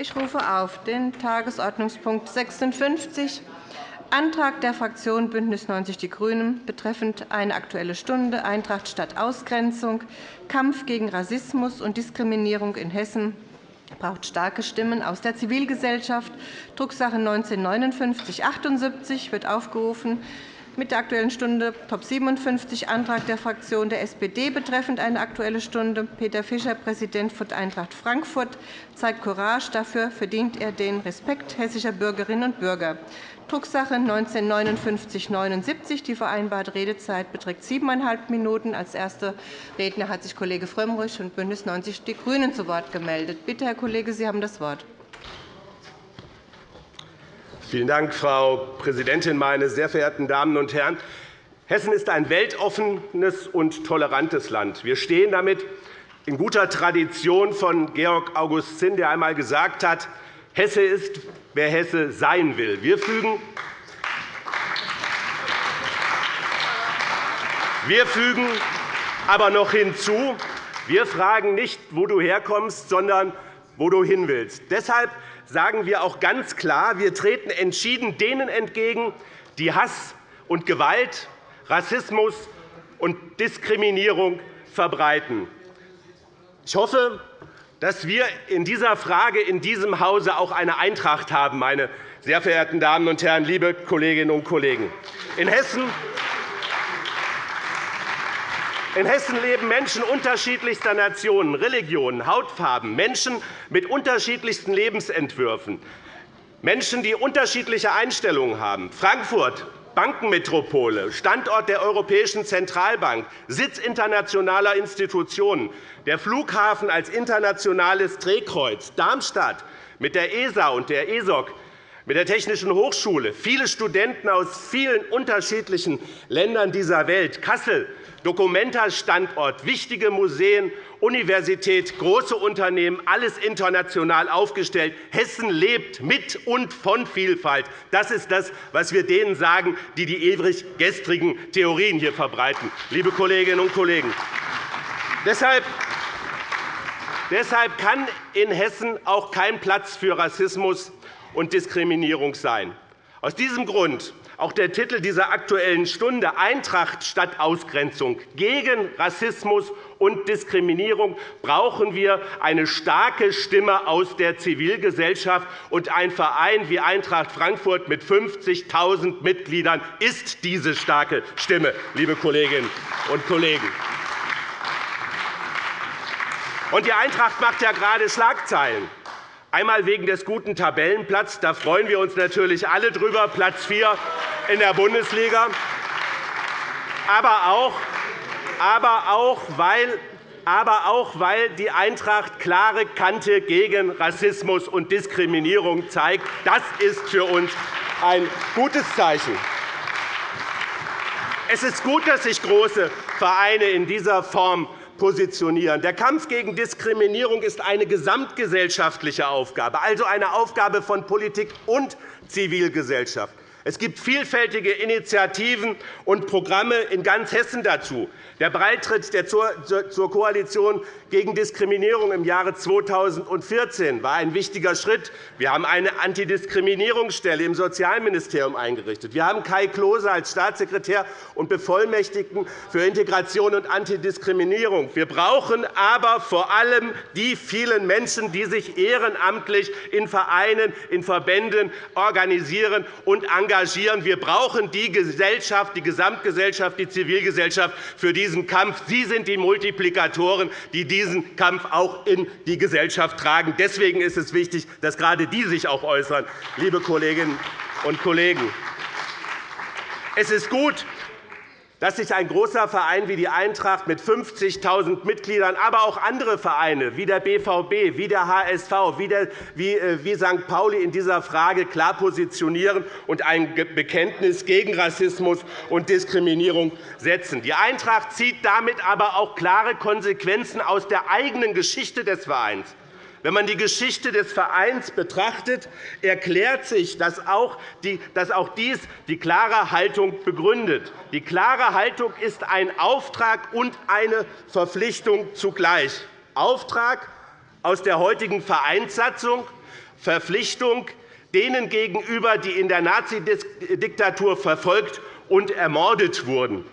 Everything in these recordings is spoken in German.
Ich rufe auf den Tagesordnungspunkt 56, Antrag der Fraktion BÜNDNIS 90 die GRÜNEN betreffend eine Aktuelle Stunde Eintracht statt Ausgrenzung, Kampf gegen Rassismus und Diskriminierung in Hessen braucht starke Stimmen aus der Zivilgesellschaft, Drucksache 19-5978 wird aufgerufen mit der Aktuellen Stunde Top 57 Antrag der Fraktion der SPD betreffend eine Aktuelle Stunde. Peter Fischer, Präsident von Eintracht Frankfurt, zeigt Courage. Dafür verdient er den Respekt hessischer Bürgerinnen und Bürger. Drucksache 19-5979. Die vereinbarte Redezeit beträgt siebeneinhalb Minuten. Als erster Redner hat sich Kollege Frömmrich von BÜNDNIS 90 die GRÜNEN zu Wort gemeldet. Bitte, Herr Kollege, Sie haben das Wort. Vielen Dank, Frau Präsidentin, meine sehr verehrten Damen und Herren! Hessen ist ein weltoffenes und tolerantes Land. Wir stehen damit in guter Tradition von Georg August Zinn, der einmal gesagt hat, Hesse ist, wer Hesse sein will. Wir fügen wir fügen aber noch hinzu, wir fragen nicht, wo du herkommst, sondern wo du hin willst. Deshalb sagen wir auch ganz klar, wir treten entschieden denen entgegen, die Hass und Gewalt, Rassismus und Diskriminierung verbreiten. Ich hoffe, dass wir in dieser Frage in diesem Hause auch eine Eintracht haben, meine sehr verehrten Damen und Herren, liebe Kolleginnen und Kollegen. In Hessen in Hessen leben Menschen unterschiedlichster Nationen, Religionen, Hautfarben, Menschen mit unterschiedlichsten Lebensentwürfen, Menschen, die unterschiedliche Einstellungen haben. Frankfurt Bankenmetropole, Standort der Europäischen Zentralbank, Sitz internationaler Institutionen, der Flughafen als internationales Drehkreuz, Darmstadt mit der ESA und der ESOC, mit der Technischen Hochschule, viele Studenten aus vielen unterschiedlichen Ländern dieser Welt, Kassel Documenta-Standort, wichtige Museen, Universität, große Unternehmen, alles international aufgestellt. Hessen lebt mit und von Vielfalt. Das ist das, was wir denen sagen, die die ewig gestrigen Theorien hier verbreiten. Liebe Kolleginnen und Kollegen, deshalb Deshalb kann in Hessen auch kein Platz für Rassismus und Diskriminierung sein. Aus diesem Grund auch der Titel dieser Aktuellen Stunde Eintracht statt Ausgrenzung gegen Rassismus und Diskriminierung brauchen wir eine starke Stimme aus der Zivilgesellschaft. Und ein Verein wie Eintracht Frankfurt mit 50.000 Mitgliedern ist diese starke Stimme, liebe Kolleginnen und Kollegen. Und die Eintracht macht ja gerade Schlagzeilen. Einmal wegen des guten Tabellenplatzes. Da freuen wir uns natürlich alle drüber. Platz 4 in der Bundesliga, aber auch, aber auch, weil aber auch weil die Eintracht klare Kante gegen Rassismus und Diskriminierung zeigt. Das ist für uns ein gutes Zeichen. Es ist gut, dass sich große Vereine in dieser Form positionieren. Der Kampf gegen Diskriminierung ist eine gesamtgesellschaftliche Aufgabe, also eine Aufgabe von Politik und Zivilgesellschaft. Es gibt vielfältige Initiativen und Programme in ganz Hessen dazu. Der Beitritt zur Koalition gegen Diskriminierung im Jahre 2014 war ein wichtiger Schritt. Wir haben eine Antidiskriminierungsstelle im Sozialministerium eingerichtet. Wir haben Kai Klose als Staatssekretär und Bevollmächtigten für Integration und Antidiskriminierung. Wir brauchen aber vor allem die vielen Menschen, die sich ehrenamtlich in Vereinen, in Verbänden organisieren und engagieren. Wir brauchen die Gesellschaft, die Gesamtgesellschaft, die Zivilgesellschaft für diese diesen Kampf. Sie sind die Multiplikatoren, die diesen Kampf auch in die Gesellschaft tragen. Deswegen ist es wichtig, dass gerade die sich auch äußern, liebe Kolleginnen und Kollegen. Es ist gut, dass sich ein großer Verein wie die Eintracht mit 50.000 Mitgliedern, aber auch andere Vereine wie der BVB, wie der HSV, wie äh, St. Pauli in dieser Frage klar positionieren und ein Bekenntnis gegen Rassismus und Diskriminierung setzen. Die Eintracht zieht damit aber auch klare Konsequenzen aus der eigenen Geschichte des Vereins. Wenn man die Geschichte des Vereins betrachtet, erklärt sich, dass auch dies die klare Haltung begründet. Die klare Haltung ist ein Auftrag und eine Verpflichtung zugleich. Auftrag aus der heutigen Vereinssatzung, Verpflichtung denen gegenüber, die in der Nazidiktatur verfolgt und ermordet wurden.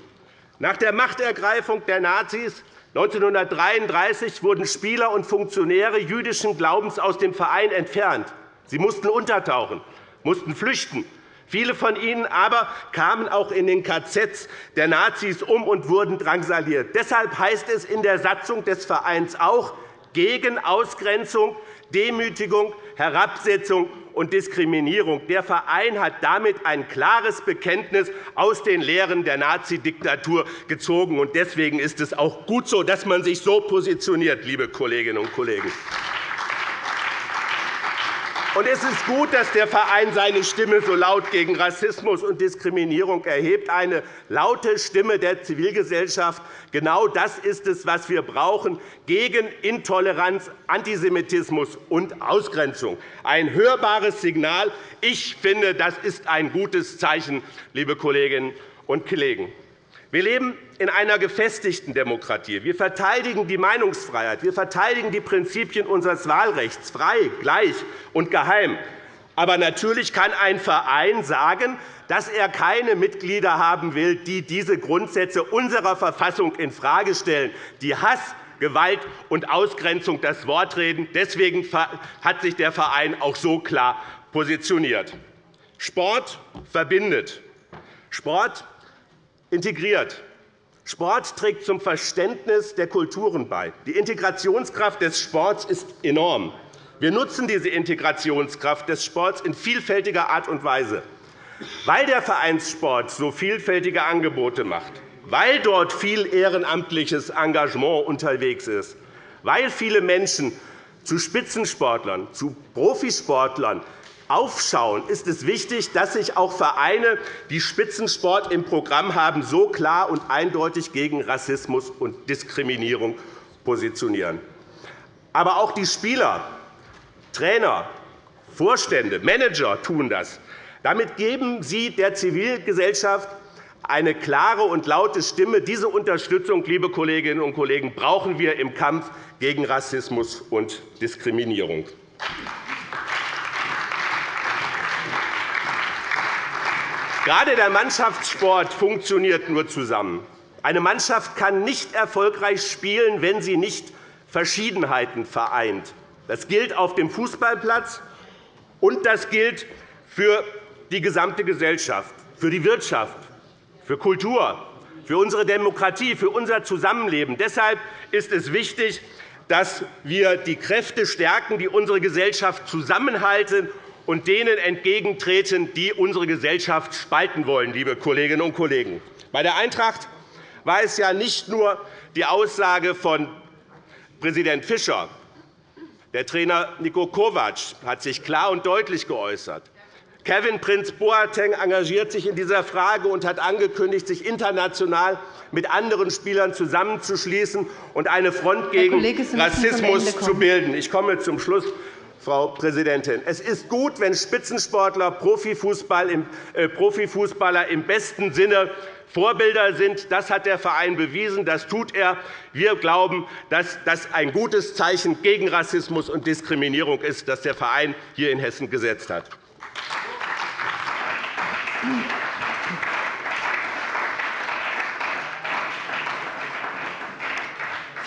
Nach der Machtergreifung der Nazis 1933 wurden Spieler und Funktionäre jüdischen Glaubens aus dem Verein entfernt. Sie mussten untertauchen, mussten flüchten. Viele von ihnen aber kamen auch in den KZs der Nazis um und wurden drangsaliert. Deshalb heißt es in der Satzung des Vereins auch gegen Ausgrenzung, Demütigung, Herabsetzung und Diskriminierung. Der Verein hat damit ein klares Bekenntnis aus den Lehren der Nazidiktatur gezogen. Deswegen ist es auch gut so, dass man sich so positioniert, liebe Kolleginnen und Kollegen. Und es ist gut, dass der Verein seine Stimme so laut gegen Rassismus und Diskriminierung erhebt, eine laute Stimme der Zivilgesellschaft. Genau das ist es, was wir brauchen gegen Intoleranz, Antisemitismus und Ausgrenzung. Ein hörbares Signal. Ich finde, das ist ein gutes Zeichen, liebe Kolleginnen und Kollegen. Wir leben in einer gefestigten Demokratie. Wir verteidigen die Meinungsfreiheit. Wir verteidigen die Prinzipien unseres Wahlrechts frei, gleich und geheim. Aber natürlich kann ein Verein sagen, dass er keine Mitglieder haben will, die diese Grundsätze unserer Verfassung infrage stellen, die Hass, Gewalt und Ausgrenzung das Wort reden. Deswegen hat sich der Verein auch so klar positioniert. Sport verbindet. Sport integriert. Sport trägt zum Verständnis der Kulturen bei. Die Integrationskraft des Sports ist enorm. Wir nutzen diese Integrationskraft des Sports in vielfältiger Art und Weise. Weil der Vereinssport so vielfältige Angebote macht, weil dort viel ehrenamtliches Engagement unterwegs ist, weil viele Menschen zu Spitzensportlern, zu Profisportlern aufschauen, ist es wichtig, dass sich auch Vereine, die Spitzensport im Programm haben, so klar und eindeutig gegen Rassismus und Diskriminierung positionieren. Aber auch die Spieler, Trainer, Vorstände, Manager tun das. Damit geben sie der Zivilgesellschaft eine klare und laute Stimme. Diese Unterstützung, liebe Kolleginnen und Kollegen, brauchen wir im Kampf gegen Rassismus und Diskriminierung. Gerade der Mannschaftssport funktioniert nur zusammen. Eine Mannschaft kann nicht erfolgreich spielen, wenn sie nicht Verschiedenheiten vereint. Das gilt auf dem Fußballplatz, und das gilt für die gesamte Gesellschaft, für die Wirtschaft, für Kultur, für unsere Demokratie, für unser Zusammenleben. Deshalb ist es wichtig, dass wir die Kräfte stärken, die unsere Gesellschaft zusammenhalten und denen entgegentreten, die unsere Gesellschaft spalten wollen. Liebe Kolleginnen und Kollegen. Bei der Eintracht war es ja nicht nur die Aussage von Präsident Fischer. Der Trainer Niko Kovac hat sich klar und deutlich geäußert. Kevin Prinz Boateng engagiert sich in dieser Frage und hat angekündigt, sich international mit anderen Spielern zusammenzuschließen und eine Front gegen Rassismus zu bilden. Ich komme zum Schluss, Frau Präsidentin. Es ist gut, wenn Spitzensportler äh, Profifußballer im besten Sinne Vorbilder sind. Das hat der Verein bewiesen. Das tut er. Wir glauben, dass das ein gutes Zeichen gegen Rassismus und Diskriminierung ist, das der Verein hier in Hessen gesetzt hat.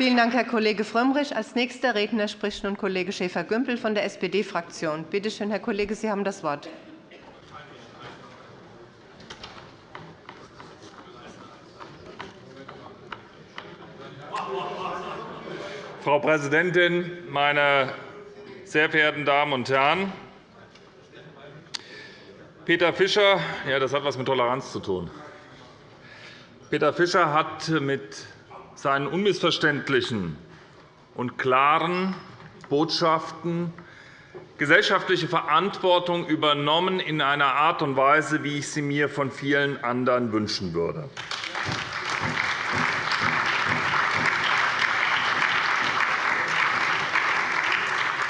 Vielen Dank, Herr Kollege Frömmrich. Als nächster Redner spricht nun Kollege Schäfer-Gümbel von der SPD-Fraktion. Bitte schön, Herr Kollege, Sie haben das Wort. Frau Präsidentin, meine sehr verehrten Damen und Herren! Peter Fischer, ja, das hat etwas mit Toleranz zu tun. Peter Fischer hat mit seinen unmissverständlichen und klaren Botschaften gesellschaftliche Verantwortung übernommen in einer Art und Weise, wie ich sie mir von vielen anderen wünschen würde.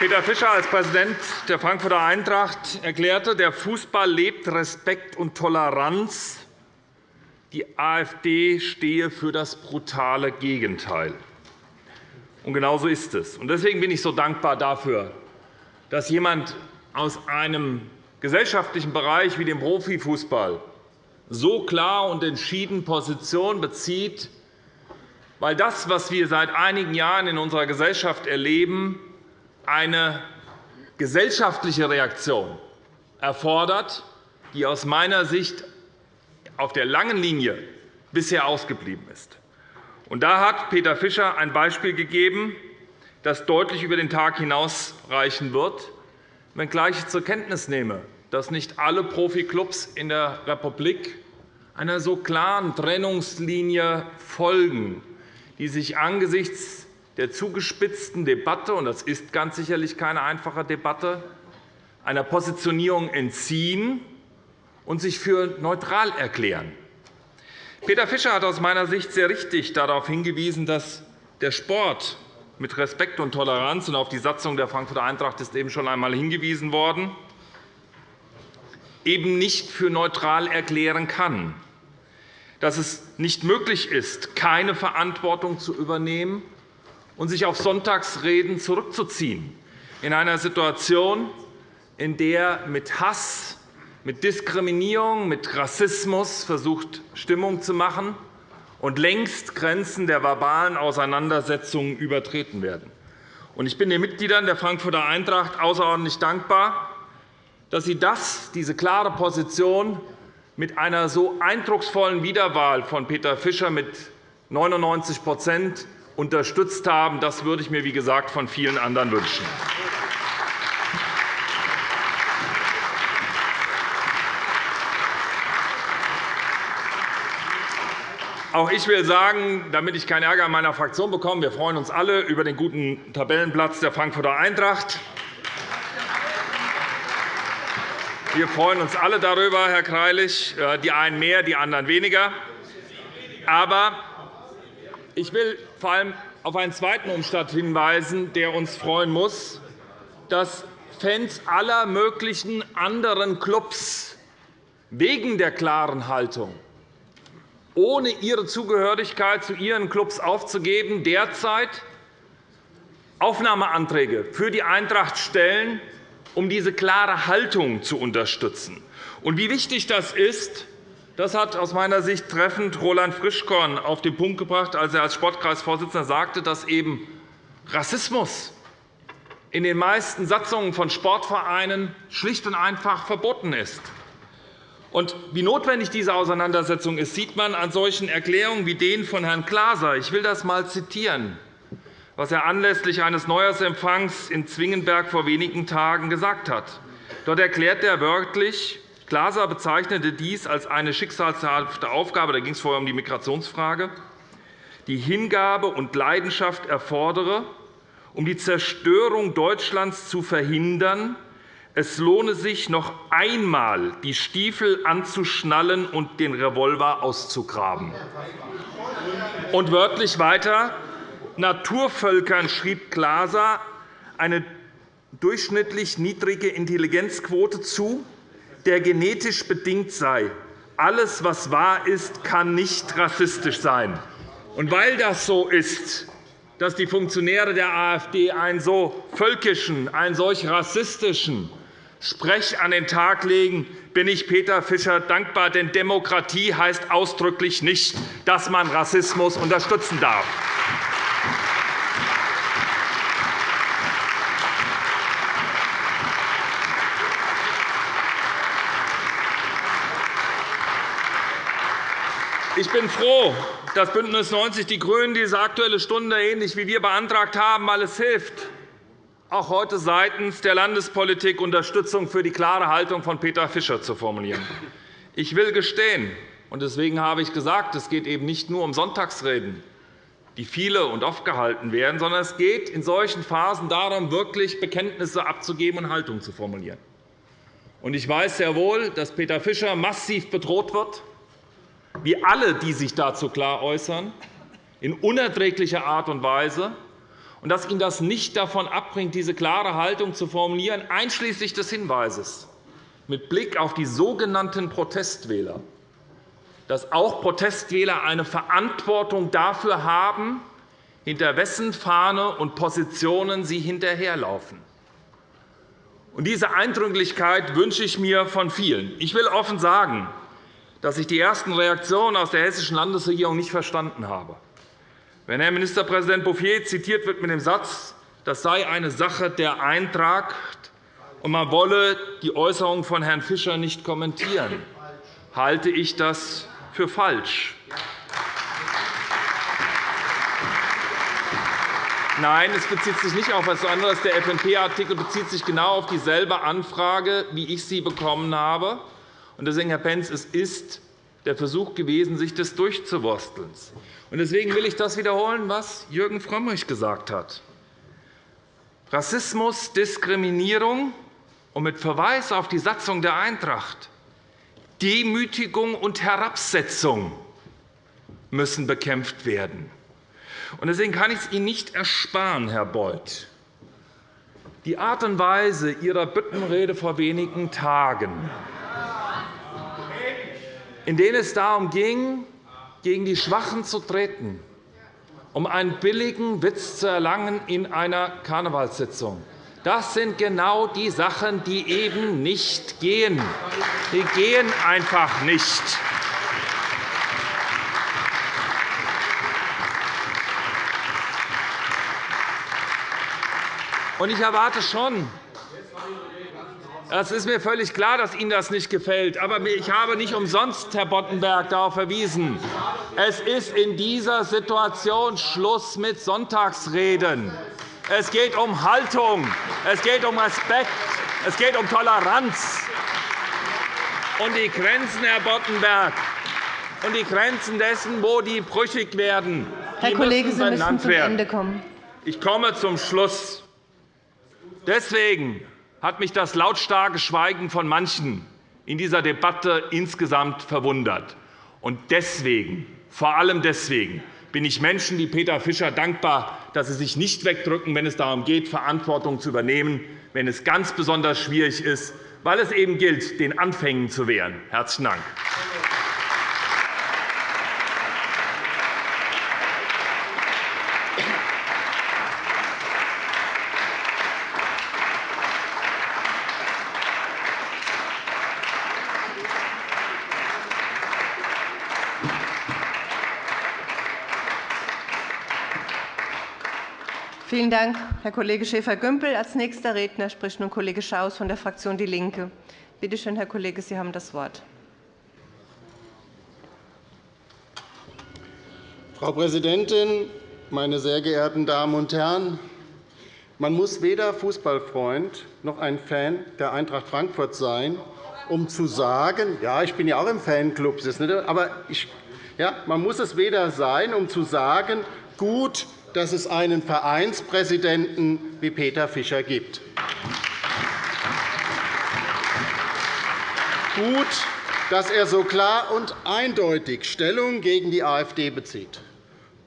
Peter Fischer als Präsident der Frankfurter Eintracht erklärte, der Fußball lebt Respekt und Toleranz die AfD stehe für das brutale Gegenteil. Und genau so ist es. Deswegen bin ich so dankbar dafür, dass jemand aus einem gesellschaftlichen Bereich wie dem Profifußball so klar und entschieden Position bezieht, weil das, was wir seit einigen Jahren in unserer Gesellschaft erleben, eine gesellschaftliche Reaktion erfordert, die aus meiner Sicht auf der langen Linie bisher ausgeblieben ist. Und da hat Peter Fischer ein Beispiel gegeben, das deutlich über den Tag hinausreichen wird, wenngleich ich zur Kenntnis nehme, dass nicht alle Profiklubs in der Republik einer so klaren Trennungslinie folgen, die sich angesichts der zugespitzten Debatte – und das ist ganz sicherlich keine einfache Debatte – einer Positionierung entziehen und sich für neutral erklären. Peter Fischer hat aus meiner Sicht sehr richtig darauf hingewiesen, dass der Sport mit Respekt und Toleranz und auf die Satzung der Frankfurter Eintracht ist eben schon einmal hingewiesen worden, eben nicht für neutral erklären kann, dass es nicht möglich ist, keine Verantwortung zu übernehmen und sich auf Sonntagsreden zurückzuziehen, in einer Situation, in der mit Hass mit Diskriminierung, mit Rassismus versucht, Stimmung zu machen und längst Grenzen der verbalen Auseinandersetzungen übertreten werden. Ich bin den Mitgliedern der Frankfurter Eintracht außerordentlich dankbar, dass sie das, diese klare Position mit einer so eindrucksvollen Wiederwahl von Peter Fischer mit 99% unterstützt haben. Das würde ich mir, wie gesagt, von vielen anderen wünschen. Auch ich will sagen, damit ich keinen Ärger in meiner Fraktion bekomme, wir freuen uns alle über den guten Tabellenplatz der Frankfurter Eintracht. Wir freuen uns alle darüber, Herr Greilich, äh, die einen mehr, die anderen weniger. Aber ich will vor allem auf einen zweiten Umstand hinweisen, der uns freuen muss, dass Fans aller möglichen anderen Clubs wegen der klaren Haltung ohne ihre Zugehörigkeit zu ihren Klubs aufzugeben, derzeit Aufnahmeanträge für die Eintracht stellen, um diese klare Haltung zu unterstützen. Und wie wichtig das ist, das hat aus meiner Sicht treffend Roland Frischkorn auf den Punkt gebracht, als er als Sportkreisvorsitzender sagte, dass eben Rassismus in den meisten Satzungen von Sportvereinen schlicht und einfach verboten ist. Und wie notwendig diese Auseinandersetzung ist, sieht man an solchen Erklärungen wie denen von Herrn Glaser. Ich will das einmal zitieren, was er anlässlich eines Neujahrsempfangs in Zwingenberg vor wenigen Tagen gesagt hat. Dort erklärt er wörtlich, Glaser bezeichnete dies als eine schicksalshafte Aufgabe, da ging es vorher um die Migrationsfrage, die Hingabe und Leidenschaft erfordere, um die Zerstörung Deutschlands zu verhindern es lohne sich, noch einmal die Stiefel anzuschnallen und den Revolver auszugraben. Und wörtlich weiter. Naturvölkern schrieb Glaser eine durchschnittlich niedrige Intelligenzquote zu, der genetisch bedingt sei. Alles, was wahr ist, kann nicht rassistisch sein. Und weil das so ist, dass die Funktionäre der AfD einen so völkischen, einen solch rassistischen Sprech an den Tag legen, bin ich Peter Fischer dankbar. Denn Demokratie heißt ausdrücklich nicht, dass man Rassismus unterstützen darf. Ich bin froh, dass BÜNDNIS 90 die GRÜNEN diese Aktuelle Stunde ähnlich wie wir beantragt haben, weil es hilft, auch heute seitens der Landespolitik Unterstützung für die klare Haltung von Peter Fischer zu formulieren. Ich will gestehen, und deswegen habe ich gesagt, es geht eben nicht nur um Sonntagsreden, die viele und oft gehalten werden, sondern es geht in solchen Phasen darum, wirklich Bekenntnisse abzugeben und Haltung zu formulieren. Ich weiß sehr wohl, dass Peter Fischer massiv bedroht wird, wie alle, die sich dazu klar äußern, in unerträglicher Art und Weise und dass ihn das nicht davon abbringt, diese klare Haltung zu formulieren, einschließlich des Hinweises mit Blick auf die sogenannten Protestwähler, dass auch Protestwähler eine Verantwortung dafür haben, hinter wessen Fahne und Positionen sie hinterherlaufen. Und diese Eindringlichkeit wünsche ich mir von vielen. Ich will offen sagen, dass ich die ersten Reaktionen aus der hessischen Landesregierung nicht verstanden habe. Wenn Herr Ministerpräsident Bouffier zitiert wird mit dem Satz, das sei eine Sache der Eintracht und man wolle die Äußerungen von Herrn Fischer nicht kommentieren, halte ich das für falsch. Nein, es bezieht sich nicht auf etwas anderes. Der FNP-Artikel bezieht sich genau auf dieselbe Anfrage, wie ich sie bekommen habe. Deswegen, Herr Pentz, es ist der Versuch gewesen, sich das durchzuwursteln. Deswegen will ich das wiederholen, was Jürgen Frömmrich gesagt hat. Rassismus, Diskriminierung und mit Verweis auf die Satzung der Eintracht Demütigung und Herabsetzung müssen bekämpft werden. Deswegen kann ich es Ihnen nicht ersparen, Herr Beuth, die Art und Weise Ihrer Büttenrede vor wenigen Tagen, in denen es darum ging, gegen die Schwachen zu treten, um einen billigen Witz zu erlangen in einer Karnevalssitzung. Das sind genau die Sachen, die eben nicht gehen. Die gehen einfach nicht. Ich erwarte schon, es ist mir völlig klar, dass Ihnen das nicht gefällt. Aber ich habe nicht umsonst, Herr Boddenberg, darauf verwiesen. Es ist in dieser Situation Schluss mit Sonntagsreden. Es geht um Haltung, es geht um Respekt, es geht um Toleranz. Und die Grenzen, Herr Boddenberg, und die Grenzen dessen, wo die brüchig werden, Herr Kollege, Sie müssen zum Ende kommen. Ich komme zum Schluss. Deswegen hat mich das lautstarke Schweigen von manchen in dieser Debatte insgesamt verwundert. Und deswegen, vor allem deswegen, bin ich Menschen wie Peter Fischer dankbar, dass sie sich nicht wegdrücken, wenn es darum geht, Verantwortung zu übernehmen, wenn es ganz besonders schwierig ist, weil es eben gilt, den Anfängen zu wehren. – Herzlichen Dank. Vielen Dank, Herr Kollege Schäfer-Gümbel. Als nächster Redner spricht nun Kollege Schaus von der Fraktion DIE LINKE. Bitte schön, Herr Kollege, Sie haben das Wort. Frau Präsidentin, meine sehr geehrten Damen und Herren! Man muss weder Fußballfreund noch ein Fan der Eintracht Frankfurt sein, um zu sagen, ja, ich bin ja auch im Fanclub, aber ich, ja, man muss es weder sein, um zu sagen, gut, dass es einen Vereinspräsidenten wie Peter Fischer gibt. Gut, dass er so klar und eindeutig Stellung gegen die AfD bezieht.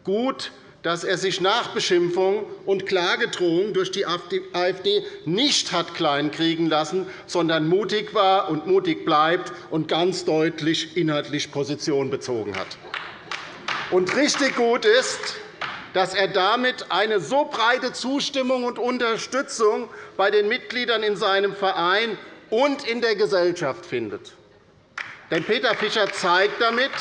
Gut, dass er sich nach Beschimpfung und Klagedrohung durch die AfD nicht hat kleinkriegen lassen, sondern mutig war und mutig bleibt und ganz deutlich inhaltlich Position bezogen hat. Und richtig gut ist, dass er damit eine so breite Zustimmung und Unterstützung bei den Mitgliedern in seinem Verein und in der Gesellschaft findet. Denn Peter Fischer zeigt damit,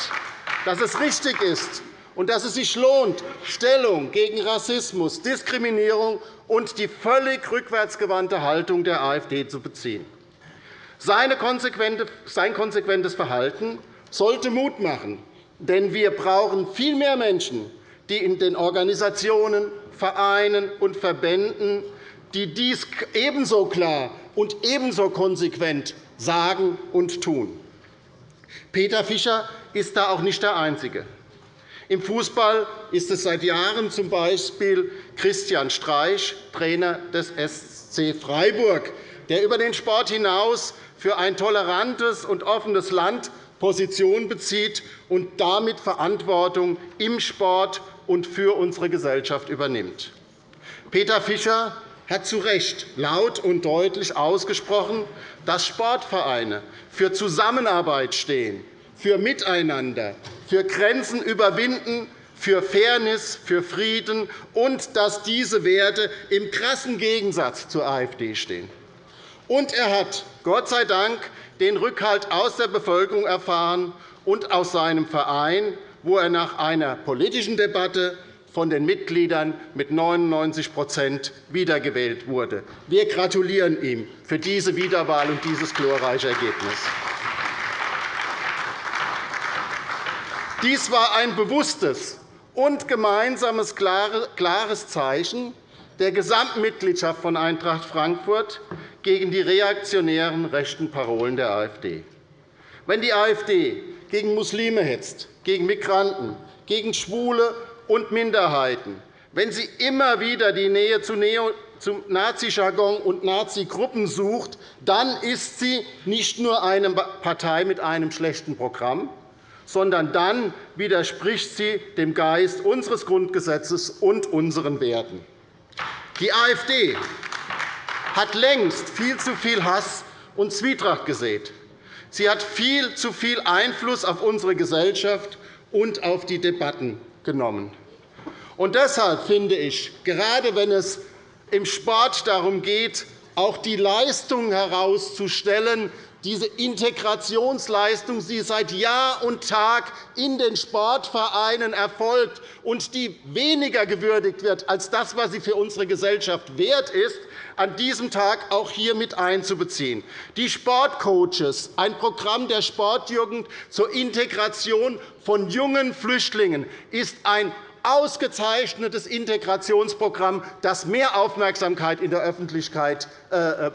dass es richtig ist und dass es sich lohnt, Stellung gegen Rassismus, Diskriminierung und die völlig rückwärtsgewandte Haltung der AfD zu beziehen. Sein konsequentes Verhalten sollte Mut machen, denn wir brauchen viel mehr Menschen, die in den Organisationen, Vereinen und Verbänden, die dies ebenso klar und ebenso konsequent sagen und tun. Peter Fischer ist da auch nicht der Einzige. Im Fußball ist es seit Jahren z. B. Christian Streich, Trainer des SC Freiburg, der über den Sport hinaus für ein tolerantes und offenes Land Position bezieht und damit Verantwortung im Sport und für unsere Gesellschaft übernimmt. Peter Fischer hat zu Recht laut und deutlich ausgesprochen, dass Sportvereine für Zusammenarbeit stehen, für Miteinander, für Grenzen überwinden, für Fairness, für Frieden und dass diese Werte im krassen Gegensatz zur AfD stehen. Und er hat, Gott sei Dank, den Rückhalt aus der Bevölkerung erfahren und aus seinem Verein, wo er nach einer politischen Debatte von den Mitgliedern mit 99% wiedergewählt wurde. Wir gratulieren ihm für diese Wiederwahl und dieses glorreiche Ergebnis. Dies war ein bewusstes und gemeinsames klares Zeichen der Gesamtmitgliedschaft von Eintracht Frankfurt gegen die reaktionären rechten Parolen der AfD. Wenn die AfD gegen Muslime hetzt, gegen Migranten, gegen Schwule und Minderheiten, wenn sie immer wieder die Nähe zu zum Nazi-Jargon und Nazi-Gruppen sucht, dann ist sie nicht nur eine Partei mit einem schlechten Programm, sondern dann widerspricht sie dem Geist unseres Grundgesetzes und unseren Werten. Die AfD hat längst viel zu viel Hass und Zwietracht gesät. Sie hat viel zu viel Einfluss auf unsere Gesellschaft und auf die Debatten genommen. Und deshalb finde ich, gerade wenn es im Sport darum geht, auch die Leistung herauszustellen, diese Integrationsleistung, die seit Jahr und Tag in den Sportvereinen erfolgt und die weniger gewürdigt wird als das, was sie für unsere Gesellschaft wert ist, an diesem Tag auch hier mit einzubeziehen. Die Sportcoaches, ein Programm der Sportjugend zur Integration von jungen Flüchtlingen, ist ein ausgezeichnetes Integrationsprogramm, das mehr Aufmerksamkeit in der Öffentlichkeit äh,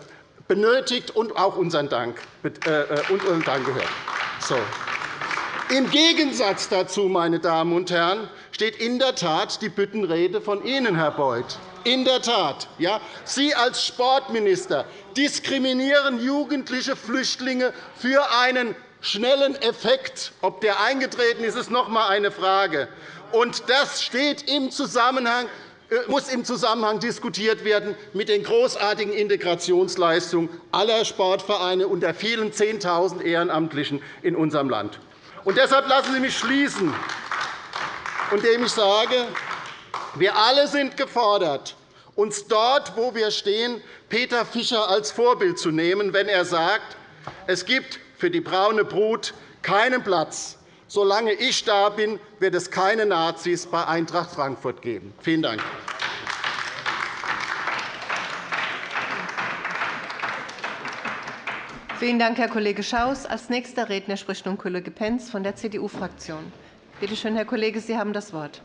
benötigt und auch unseren Dank, äh, äh, unseren Dank gehört. So. Im Gegensatz dazu, meine Damen und Herren, steht in der Tat die Büttenrede von Ihnen, Herr Beuth. In der Tat. Ja, Sie als Sportminister diskriminieren jugendliche Flüchtlinge für einen schnellen Effekt. Ob der eingetreten ist, ist noch einmal eine Frage. Und das steht im Zusammenhang äh, muss im Zusammenhang diskutiert werden mit den großartigen Integrationsleistungen aller Sportvereine und der vielen Zehntausend Ehrenamtlichen in unserem Land. Und deshalb lassen Sie mich schließen, indem ich sage, wir alle sind gefordert, uns dort, wo wir stehen, Peter Fischer als Vorbild zu nehmen, wenn er sagt, es gibt für die braune Brut keinen Platz. Solange ich da bin, wird es keine Nazis bei Eintracht Frankfurt geben. Vielen Dank. Vielen Dank, Herr Kollege Schaus. – Als nächster Redner spricht nun Kollege Pentz von der CDU-Fraktion. Bitte schön, Herr Kollege, Sie haben das Wort.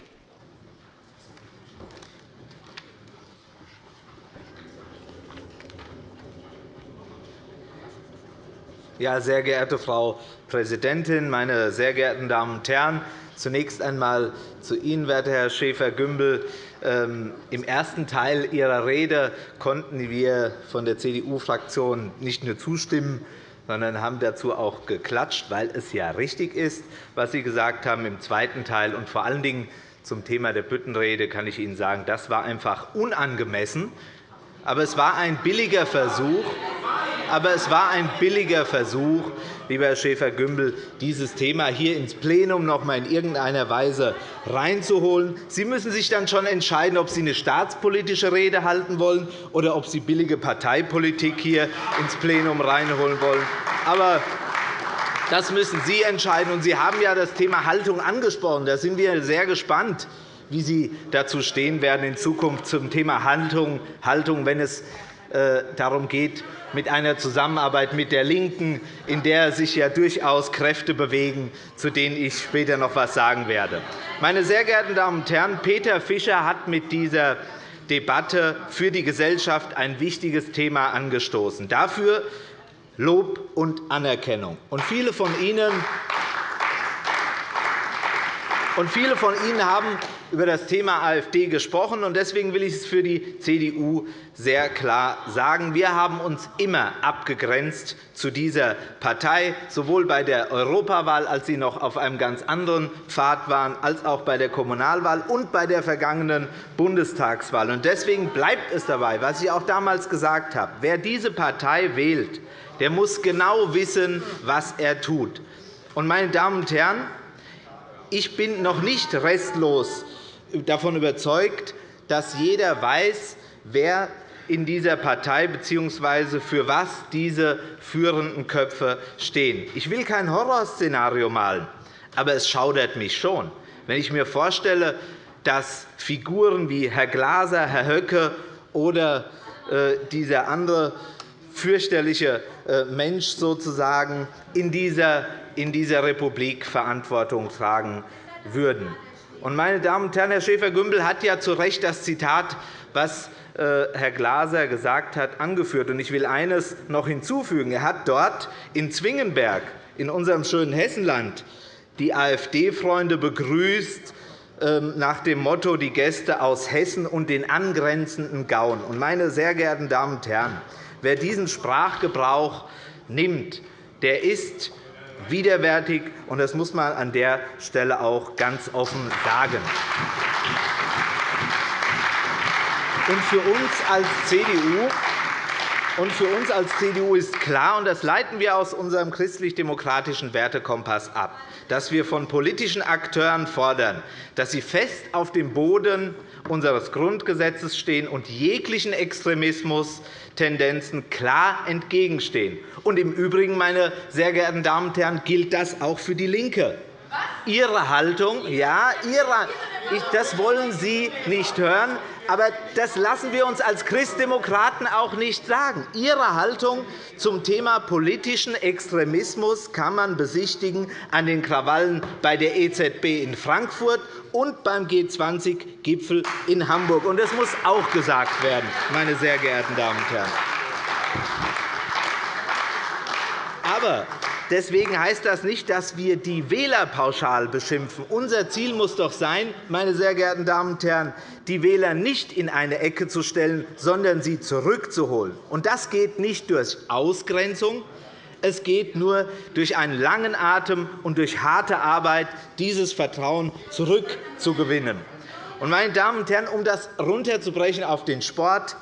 Ja, sehr geehrte Frau Präsidentin, meine sehr geehrten Damen und Herren! Zunächst einmal zu Ihnen, werter Herr Schäfer-Gümbel. Ähm, Im ersten Teil Ihrer Rede konnten wir von der CDU-Fraktion nicht nur zustimmen, sondern haben dazu auch geklatscht, weil es ja richtig ist, was Sie gesagt haben im zweiten Teil. Und vor allen Dingen zum Thema der Büttenrede kann ich Ihnen sagen, das war einfach unangemessen. Aber es war ein billiger Versuch, aber es war ein billiger Versuch, lieber Herr Schäfer-Gümbel, dieses Thema hier ins Plenum noch einmal in irgendeiner Weise reinzuholen. Sie müssen sich dann schon entscheiden, ob Sie eine staatspolitische Rede halten wollen oder ob Sie billige Parteipolitik hier ins Plenum reinholen wollen. Aber das müssen Sie entscheiden. Sie haben ja das Thema Haltung angesprochen. Da sind wir sehr gespannt, wie Sie dazu stehen werden in Zukunft zum Thema Haltung, wenn es äh, darum geht, mit einer Zusammenarbeit mit der LINKEN, in der sich ja durchaus Kräfte bewegen, zu denen ich später noch etwas sagen werde. Meine sehr geehrten Damen und Herren, Peter Fischer hat mit dieser Debatte für die Gesellschaft ein wichtiges Thema angestoßen. Dafür Lob und Anerkennung. viele von Ihnen und viele von Ihnen haben über das Thema AfD gesprochen. Deswegen will ich es für die CDU sehr klar sagen. Wir haben uns immer abgegrenzt zu dieser Partei, sowohl bei der Europawahl, als sie noch auf einem ganz anderen Pfad waren, als auch bei der Kommunalwahl und bei der vergangenen Bundestagswahl. Deswegen bleibt es dabei, was ich auch damals gesagt habe. Wer diese Partei wählt, der muss genau wissen, was er tut. Meine Damen und Herren, ich bin noch nicht restlos davon überzeugt, dass jeder weiß, wer in dieser Partei bzw. für was diese führenden Köpfe stehen. Ich will kein Horrorszenario malen, aber es schaudert mich schon, wenn ich mir vorstelle, dass Figuren wie Herr Glaser, Herr Höcke oder äh, dieser andere fürchterliche äh, Mensch sozusagen in dieser, in dieser Republik Verantwortung tragen würden. Meine Damen und Herren, Herr Schäfer-Gümbel hat ja zu Recht das Zitat, was äh, Herr Glaser gesagt hat, angeführt. Ich will eines noch hinzufügen. Er hat dort in Zwingenberg, in unserem schönen Hessenland, die AfD-Freunde begrüßt ähm, nach dem Motto die Gäste aus Hessen und den angrenzenden Gauen. Meine sehr geehrten Damen und Herren, wer diesen Sprachgebrauch nimmt, der ist widerwärtig, und das muss man an der Stelle auch ganz offen sagen. Und für uns als CDU und für uns als CDU ist klar, und das leiten wir aus unserem christlich-demokratischen Wertekompass ab, dass wir von politischen Akteuren fordern, dass sie fest auf dem Boden unseres Grundgesetzes stehen und jeglichen Extremismus-Tendenzen klar entgegenstehen. Und Im Übrigen, meine sehr geehrten Damen und Herren, gilt das auch für DIE LINKE. Ihre Haltung, ja, ihre, das wollen Sie nicht hören. Aber das lassen wir uns als Christdemokraten auch nicht sagen. Ihre Haltung zum Thema politischen Extremismus kann man besichtigen an den Krawallen bei der EZB in Frankfurt und beim G20-Gipfel in Hamburg. Das muss auch gesagt werden, meine sehr geehrten Damen und Herren. Aber Deswegen heißt das nicht, dass wir die Wähler pauschal beschimpfen. Unser Ziel muss doch sein, meine sehr geehrten Damen und Herren, die Wähler nicht in eine Ecke zu stellen, sondern sie zurückzuholen. Und das geht nicht durch Ausgrenzung, es geht nur durch einen langen Atem und durch harte Arbeit, dieses Vertrauen zurückzugewinnen. Meine Damen und Herren, um das runterzubrechen auf den Sport,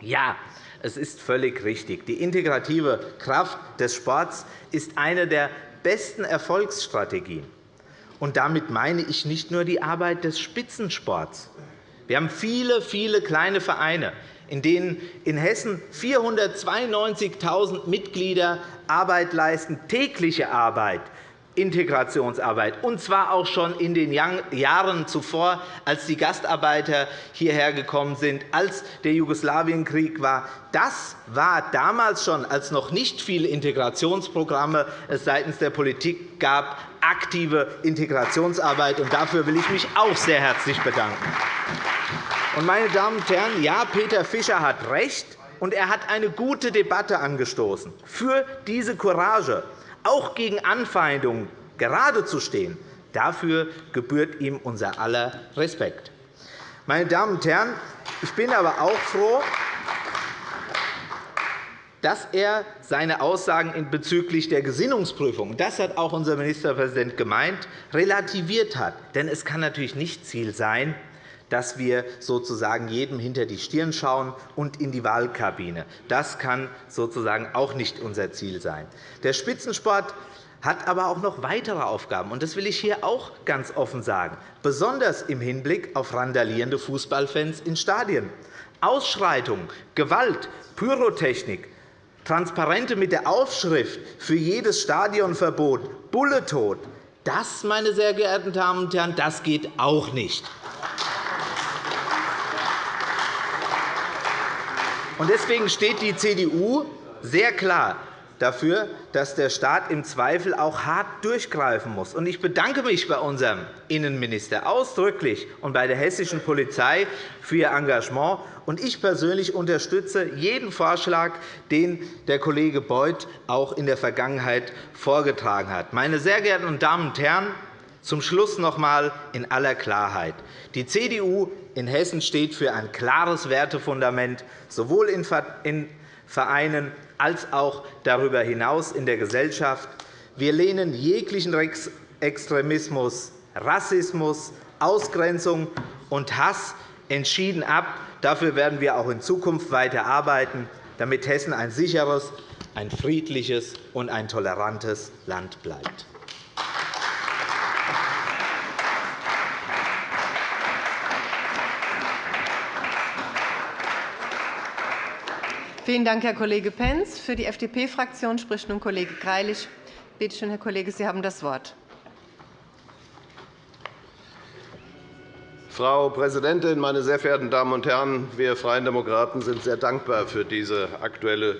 ja, es ist völlig richtig. Die integrative Kraft des Sports ist eine der besten Erfolgsstrategien. Und damit meine ich nicht nur die Arbeit des Spitzensports. Wir haben viele, viele kleine Vereine, in denen in Hessen 492.000 Mitglieder Arbeit leisten, tägliche Arbeit, Integrationsarbeit, und zwar auch schon in den Jahren zuvor, als die Gastarbeiter hierher gekommen sind, als der Jugoslawienkrieg war. Das war damals schon, als noch nicht viele Integrationsprogramme es seitens der Politik gab, aktive Integrationsarbeit. Und dafür will ich mich auch sehr herzlich bedanken. Meine Damen und Herren, ja, Peter Fischer hat recht, und er hat eine gute Debatte angestoßen für diese Courage auch gegen Anfeindungen gerade zu stehen, dafür gebührt ihm unser aller Respekt. Meine Damen und Herren, ich bin aber auch froh, dass er seine Aussagen bezüglich der Gesinnungsprüfung, das hat auch unser Ministerpräsident gemeint, relativiert hat. Denn es kann natürlich nicht Ziel sein, dass wir sozusagen jedem hinter die Stirn schauen und in die Wahlkabine. Das kann sozusagen auch nicht unser Ziel sein. Der Spitzensport hat aber auch noch weitere Aufgaben. und Das will ich hier auch ganz offen sagen, besonders im Hinblick auf randalierende Fußballfans in Stadien. Ausschreitungen, Gewalt, Pyrotechnik, Transparente mit der Aufschrift für jedes Stadionverbot, Bulletod, das, meine sehr geehrten Damen und Herren, das geht auch nicht. Deswegen steht die CDU sehr klar dafür, dass der Staat im Zweifel auch hart durchgreifen muss. Ich bedanke mich bei unserem Innenminister ausdrücklich und bei der hessischen Polizei für ihr Engagement. Ich persönlich unterstütze jeden Vorschlag, den der Kollege Beuth auch in der Vergangenheit vorgetragen hat. Meine sehr geehrten Damen und Herren, zum Schluss noch einmal in aller Klarheit. Die CDU in Hessen steht für ein klares Wertefundament, sowohl in Vereinen als auch darüber hinaus in der Gesellschaft. Wir lehnen jeglichen Extremismus, Rassismus, Ausgrenzung und Hass entschieden ab. Dafür werden wir auch in Zukunft weiter arbeiten, damit Hessen ein sicheres, ein friedliches und ein tolerantes Land bleibt. Vielen Dank, Herr Kollege Pentz. Für die FDP-Fraktion spricht nun Kollege Greilich. Bitte schön, Herr Kollege, Sie haben das Wort. Frau Präsidentin, meine sehr verehrten Damen und Herren! Wir Freien Demokraten sind sehr dankbar für diese Aktuelle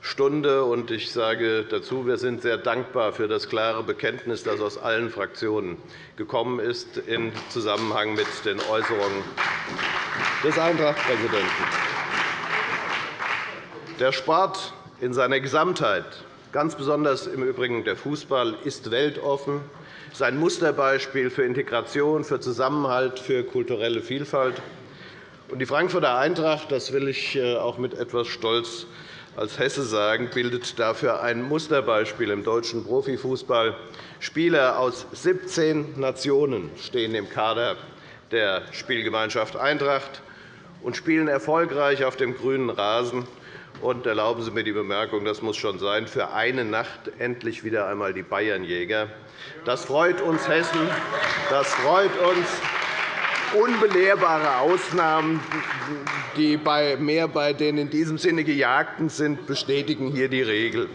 Stunde. Und ich sage dazu, wir sind sehr dankbar für das klare Bekenntnis, das aus allen Fraktionen gekommen ist, im Zusammenhang mit den Äußerungen des Eintracht-Präsidenten. Der Sport in seiner Gesamtheit, ganz besonders im Übrigen der Fußball, ist weltoffen, ist ein Musterbeispiel für Integration, für Zusammenhalt, für kulturelle Vielfalt. Die Frankfurter Eintracht, das will ich äh, auch mit etwas Stolz als Hesse sagen, bildet dafür ein Musterbeispiel im deutschen Profifußball. Spieler aus 17 Nationen stehen im Kader der Spielgemeinschaft Eintracht und spielen erfolgreich auf dem grünen Rasen. Und erlauben Sie mir die Bemerkung, das muss schon sein, für eine Nacht endlich wieder einmal die Bayernjäger. Das freut uns Hessen. Das freut uns. Unbelehrbare Ausnahmen, die bei mehr bei den in diesem Sinne Gejagten sind, bestätigen hier die Regel.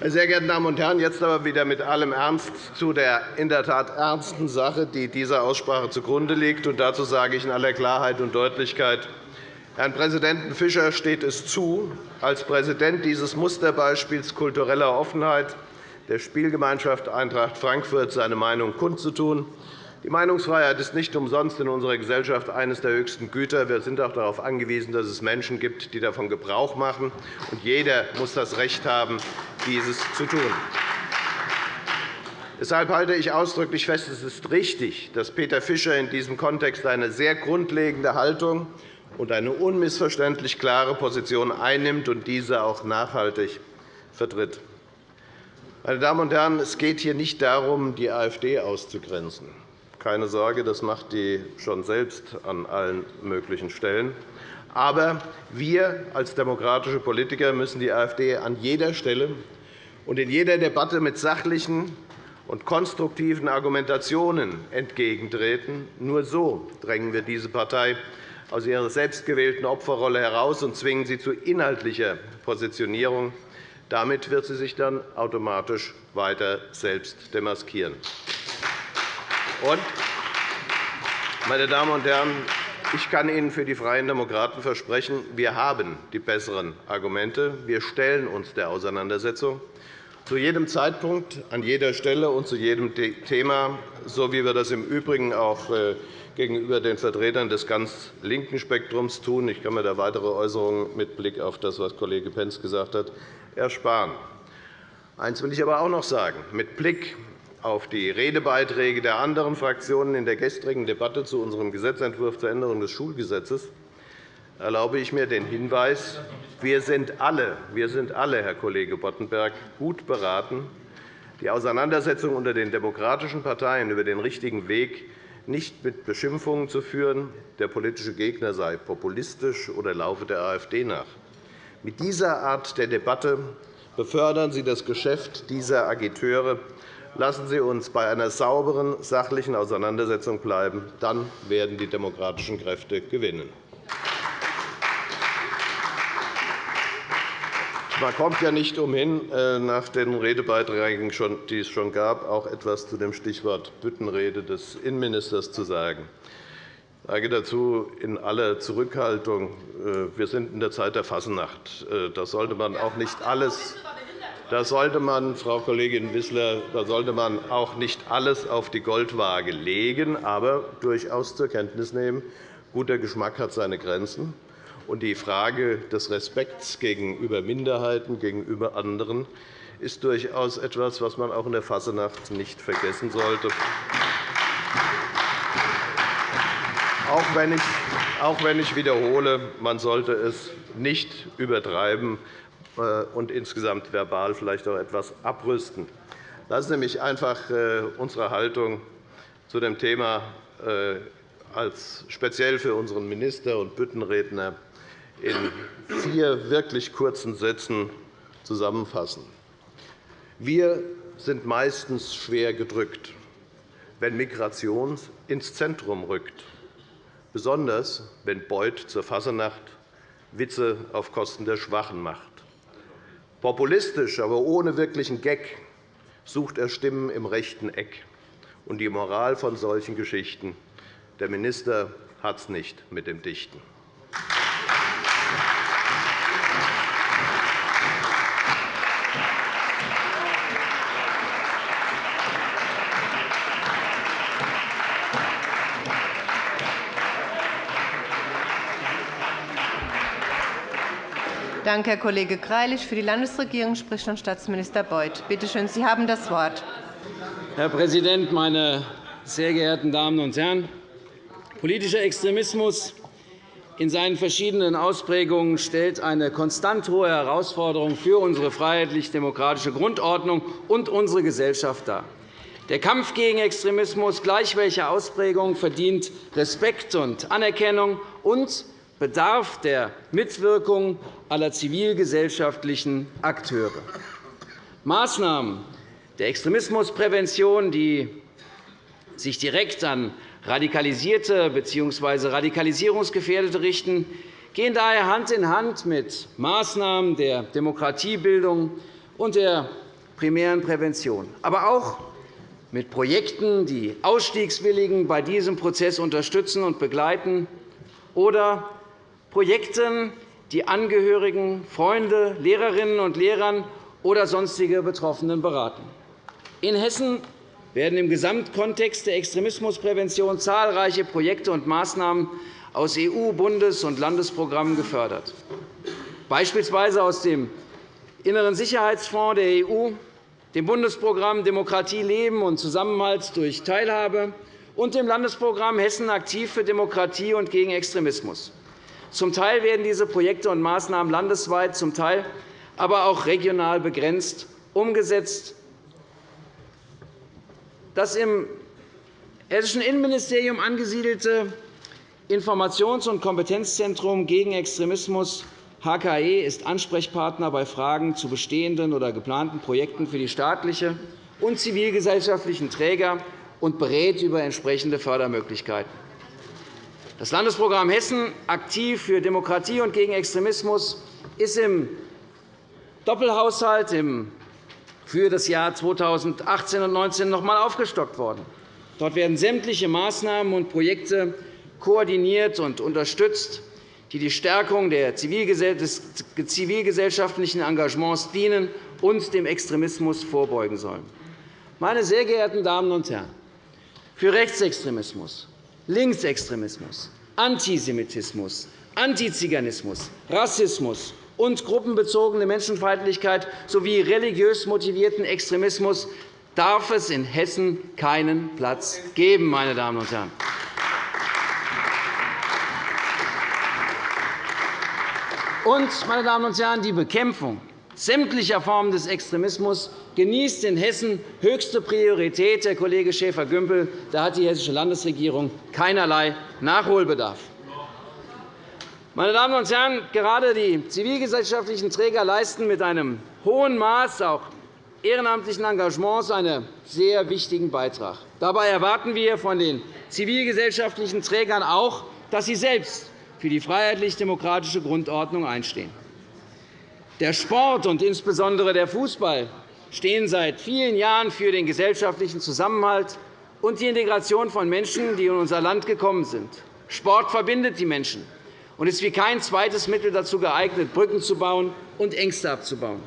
Meine sehr geehrten Damen und Herren, jetzt aber wieder mit allem Ernst zu der in der Tat ernsten Sache, die dieser Aussprache zugrunde liegt. Und dazu sage ich in aller Klarheit und Deutlichkeit, Herrn Präsidenten Fischer steht es zu, als Präsident dieses Musterbeispiels kultureller Offenheit der Spielgemeinschaft Eintracht Frankfurt seine Meinung kundzutun. Die Meinungsfreiheit ist nicht umsonst in unserer Gesellschaft eines der höchsten Güter. Wir sind auch darauf angewiesen, dass es Menschen gibt, die davon Gebrauch machen. Und jeder muss das Recht haben, dieses zu tun. Deshalb halte ich ausdrücklich fest, es ist richtig, dass Peter Fischer in diesem Kontext eine sehr grundlegende Haltung und eine unmissverständlich klare Position einnimmt und diese auch nachhaltig vertritt. Meine Damen und Herren, es geht hier nicht darum, die AfD auszugrenzen. Keine Sorge, das macht die schon selbst an allen möglichen Stellen. Aber wir als demokratische Politiker müssen die AfD an jeder Stelle und in jeder Debatte mit sachlichen und konstruktiven Argumentationen entgegentreten. Nur so drängen wir diese Partei aus ihrer selbstgewählten Opferrolle heraus und zwingen sie zu inhaltlicher Positionierung. Damit wird sie sich dann automatisch weiter selbst demaskieren. Und, meine Damen und Herren, ich kann Ihnen für die Freien Demokraten versprechen, wir haben die besseren Argumente. Wir stellen uns der Auseinandersetzung zu jedem Zeitpunkt, an jeder Stelle und zu jedem Thema, so wie wir das im Übrigen auch äh, gegenüber den Vertretern des ganz linken Spektrums tun. Ich kann mir da weitere Äußerungen mit Blick auf das, was Kollege Pentz gesagt hat, ersparen. Eines will ich aber auch noch sagen. Mit Blick auf die Redebeiträge der anderen Fraktionen in der gestrigen Debatte zu unserem Gesetzentwurf zur Änderung des Schulgesetzes erlaube ich mir den Hinweis, wir sind alle, wir sind alle Herr Kollege Boddenberg, gut beraten, die Auseinandersetzung unter den demokratischen Parteien über den richtigen Weg nicht mit Beschimpfungen zu führen, der politische Gegner sei populistisch oder laufe der AfD nach. Mit dieser Art der Debatte befördern Sie das Geschäft dieser Agiteure. Lassen Sie uns bei einer sauberen, sachlichen Auseinandersetzung bleiben. Dann werden die demokratischen Kräfte gewinnen. Man kommt ja nicht umhin, äh, nach den Redebeiträgen, die es schon gab, auch etwas zu dem Stichwort Büttenrede des Innenministers zu sagen. Ich sage dazu in aller Zurückhaltung, äh, wir sind in der Zeit der Fasnacht. Äh, da sollte man auch nicht alles da sollte man, Frau Kollegin Wissler, da sollte man auch nicht alles auf die Goldwaage legen, aber durchaus zur Kenntnis nehmen, guter Geschmack hat seine Grenzen. Und die Frage des Respekts gegenüber Minderheiten, gegenüber anderen, ist durchaus etwas, was man auch in der Fassenacht nicht vergessen sollte. Auch wenn ich, wiederhole, man sollte es nicht übertreiben äh, und insgesamt verbal vielleicht auch etwas abrüsten. Lassen Sie mich einfach äh, unsere Haltung zu dem Thema äh, als speziell für unseren Minister und Büttenredner in vier wirklich kurzen Sätzen zusammenfassen. Wir sind meistens schwer gedrückt, wenn Migration ins Zentrum rückt, besonders wenn Beuth zur Fassenacht Witze auf Kosten der Schwachen macht. Populistisch, aber ohne wirklichen Gag sucht er Stimmen im rechten Eck. Und die Moral von solchen Geschichten. Der Minister hat es nicht mit dem Dichten. Danke, Herr Kollege Greilich. Für die Landesregierung spricht nun Staatsminister Beuth. Bitte schön, Sie haben das Wort. Herr Präsident, meine sehr geehrten Damen und Herren! Politischer Extremismus in seinen verschiedenen Ausprägungen stellt eine konstant hohe Herausforderung für unsere freiheitlich-demokratische Grundordnung und unsere Gesellschaft dar. Der Kampf gegen Extremismus, gleich welcher Ausprägung, verdient Respekt und Anerkennung und bedarf der Mitwirkung aller zivilgesellschaftlichen Akteure. Maßnahmen der Extremismusprävention, die sich direkt an Radikalisierte bzw. Radikalisierungsgefährdete richten, gehen daher Hand in Hand mit Maßnahmen der Demokratiebildung und der primären Prävention, aber auch mit Projekten, die Ausstiegswilligen bei diesem Prozess unterstützen und begleiten, oder Projekten, die Angehörigen, Freunde, Lehrerinnen und Lehrern oder sonstige Betroffenen beraten. In Hessen werden im Gesamtkontext der Extremismusprävention zahlreiche Projekte und Maßnahmen aus EU-, Bundes- und Landesprogrammen gefördert, beispielsweise aus dem Inneren Sicherheitsfonds der EU, dem Bundesprogramm Demokratie leben und Zusammenhalt durch Teilhabe und dem Landesprogramm Hessen aktiv für Demokratie und gegen Extremismus. Zum Teil werden diese Projekte und Maßnahmen landesweit, zum Teil aber auch regional begrenzt umgesetzt. Das im Hessischen Innenministerium angesiedelte Informations- und Kompetenzzentrum gegen Extremismus HKE ist Ansprechpartner bei Fragen zu bestehenden oder geplanten Projekten für die staatliche und zivilgesellschaftlichen Träger und berät über entsprechende Fördermöglichkeiten. Das Landesprogramm Hessen aktiv für Demokratie und gegen Extremismus ist im Doppelhaushalt für das Jahr 2018 und 2019 noch einmal aufgestockt worden. Dort werden sämtliche Maßnahmen und Projekte koordiniert und unterstützt, die der Stärkung des zivilgesellschaftlichen Engagements dienen und dem Extremismus vorbeugen sollen. Meine sehr geehrten Damen und Herren, für Rechtsextremismus, Linksextremismus, Antisemitismus, Antiziganismus, Rassismus und gruppenbezogene Menschenfeindlichkeit sowie religiös motivierten Extremismus darf es in Hessen keinen Platz geben. Meine Damen und Herren. Und, meine Damen und Herren, die Bekämpfung sämtlicher Formen des Extremismus genießt in Hessen höchste Priorität. Herr Kollege Schäfer-Gümbel, da hat die Hessische Landesregierung keinerlei Nachholbedarf. Meine Damen und Herren, gerade die zivilgesellschaftlichen Träger leisten mit einem hohen Maß auch ehrenamtlichen Engagements einen sehr wichtigen Beitrag. Dabei erwarten wir von den zivilgesellschaftlichen Trägern auch, dass sie selbst für die freiheitlich-demokratische Grundordnung einstehen. Der Sport und insbesondere der Fußball stehen seit vielen Jahren für den gesellschaftlichen Zusammenhalt und die Integration von Menschen, die in unser Land gekommen sind. Sport verbindet die Menschen und ist wie kein zweites Mittel dazu geeignet, Brücken zu bauen und Ängste abzubauen.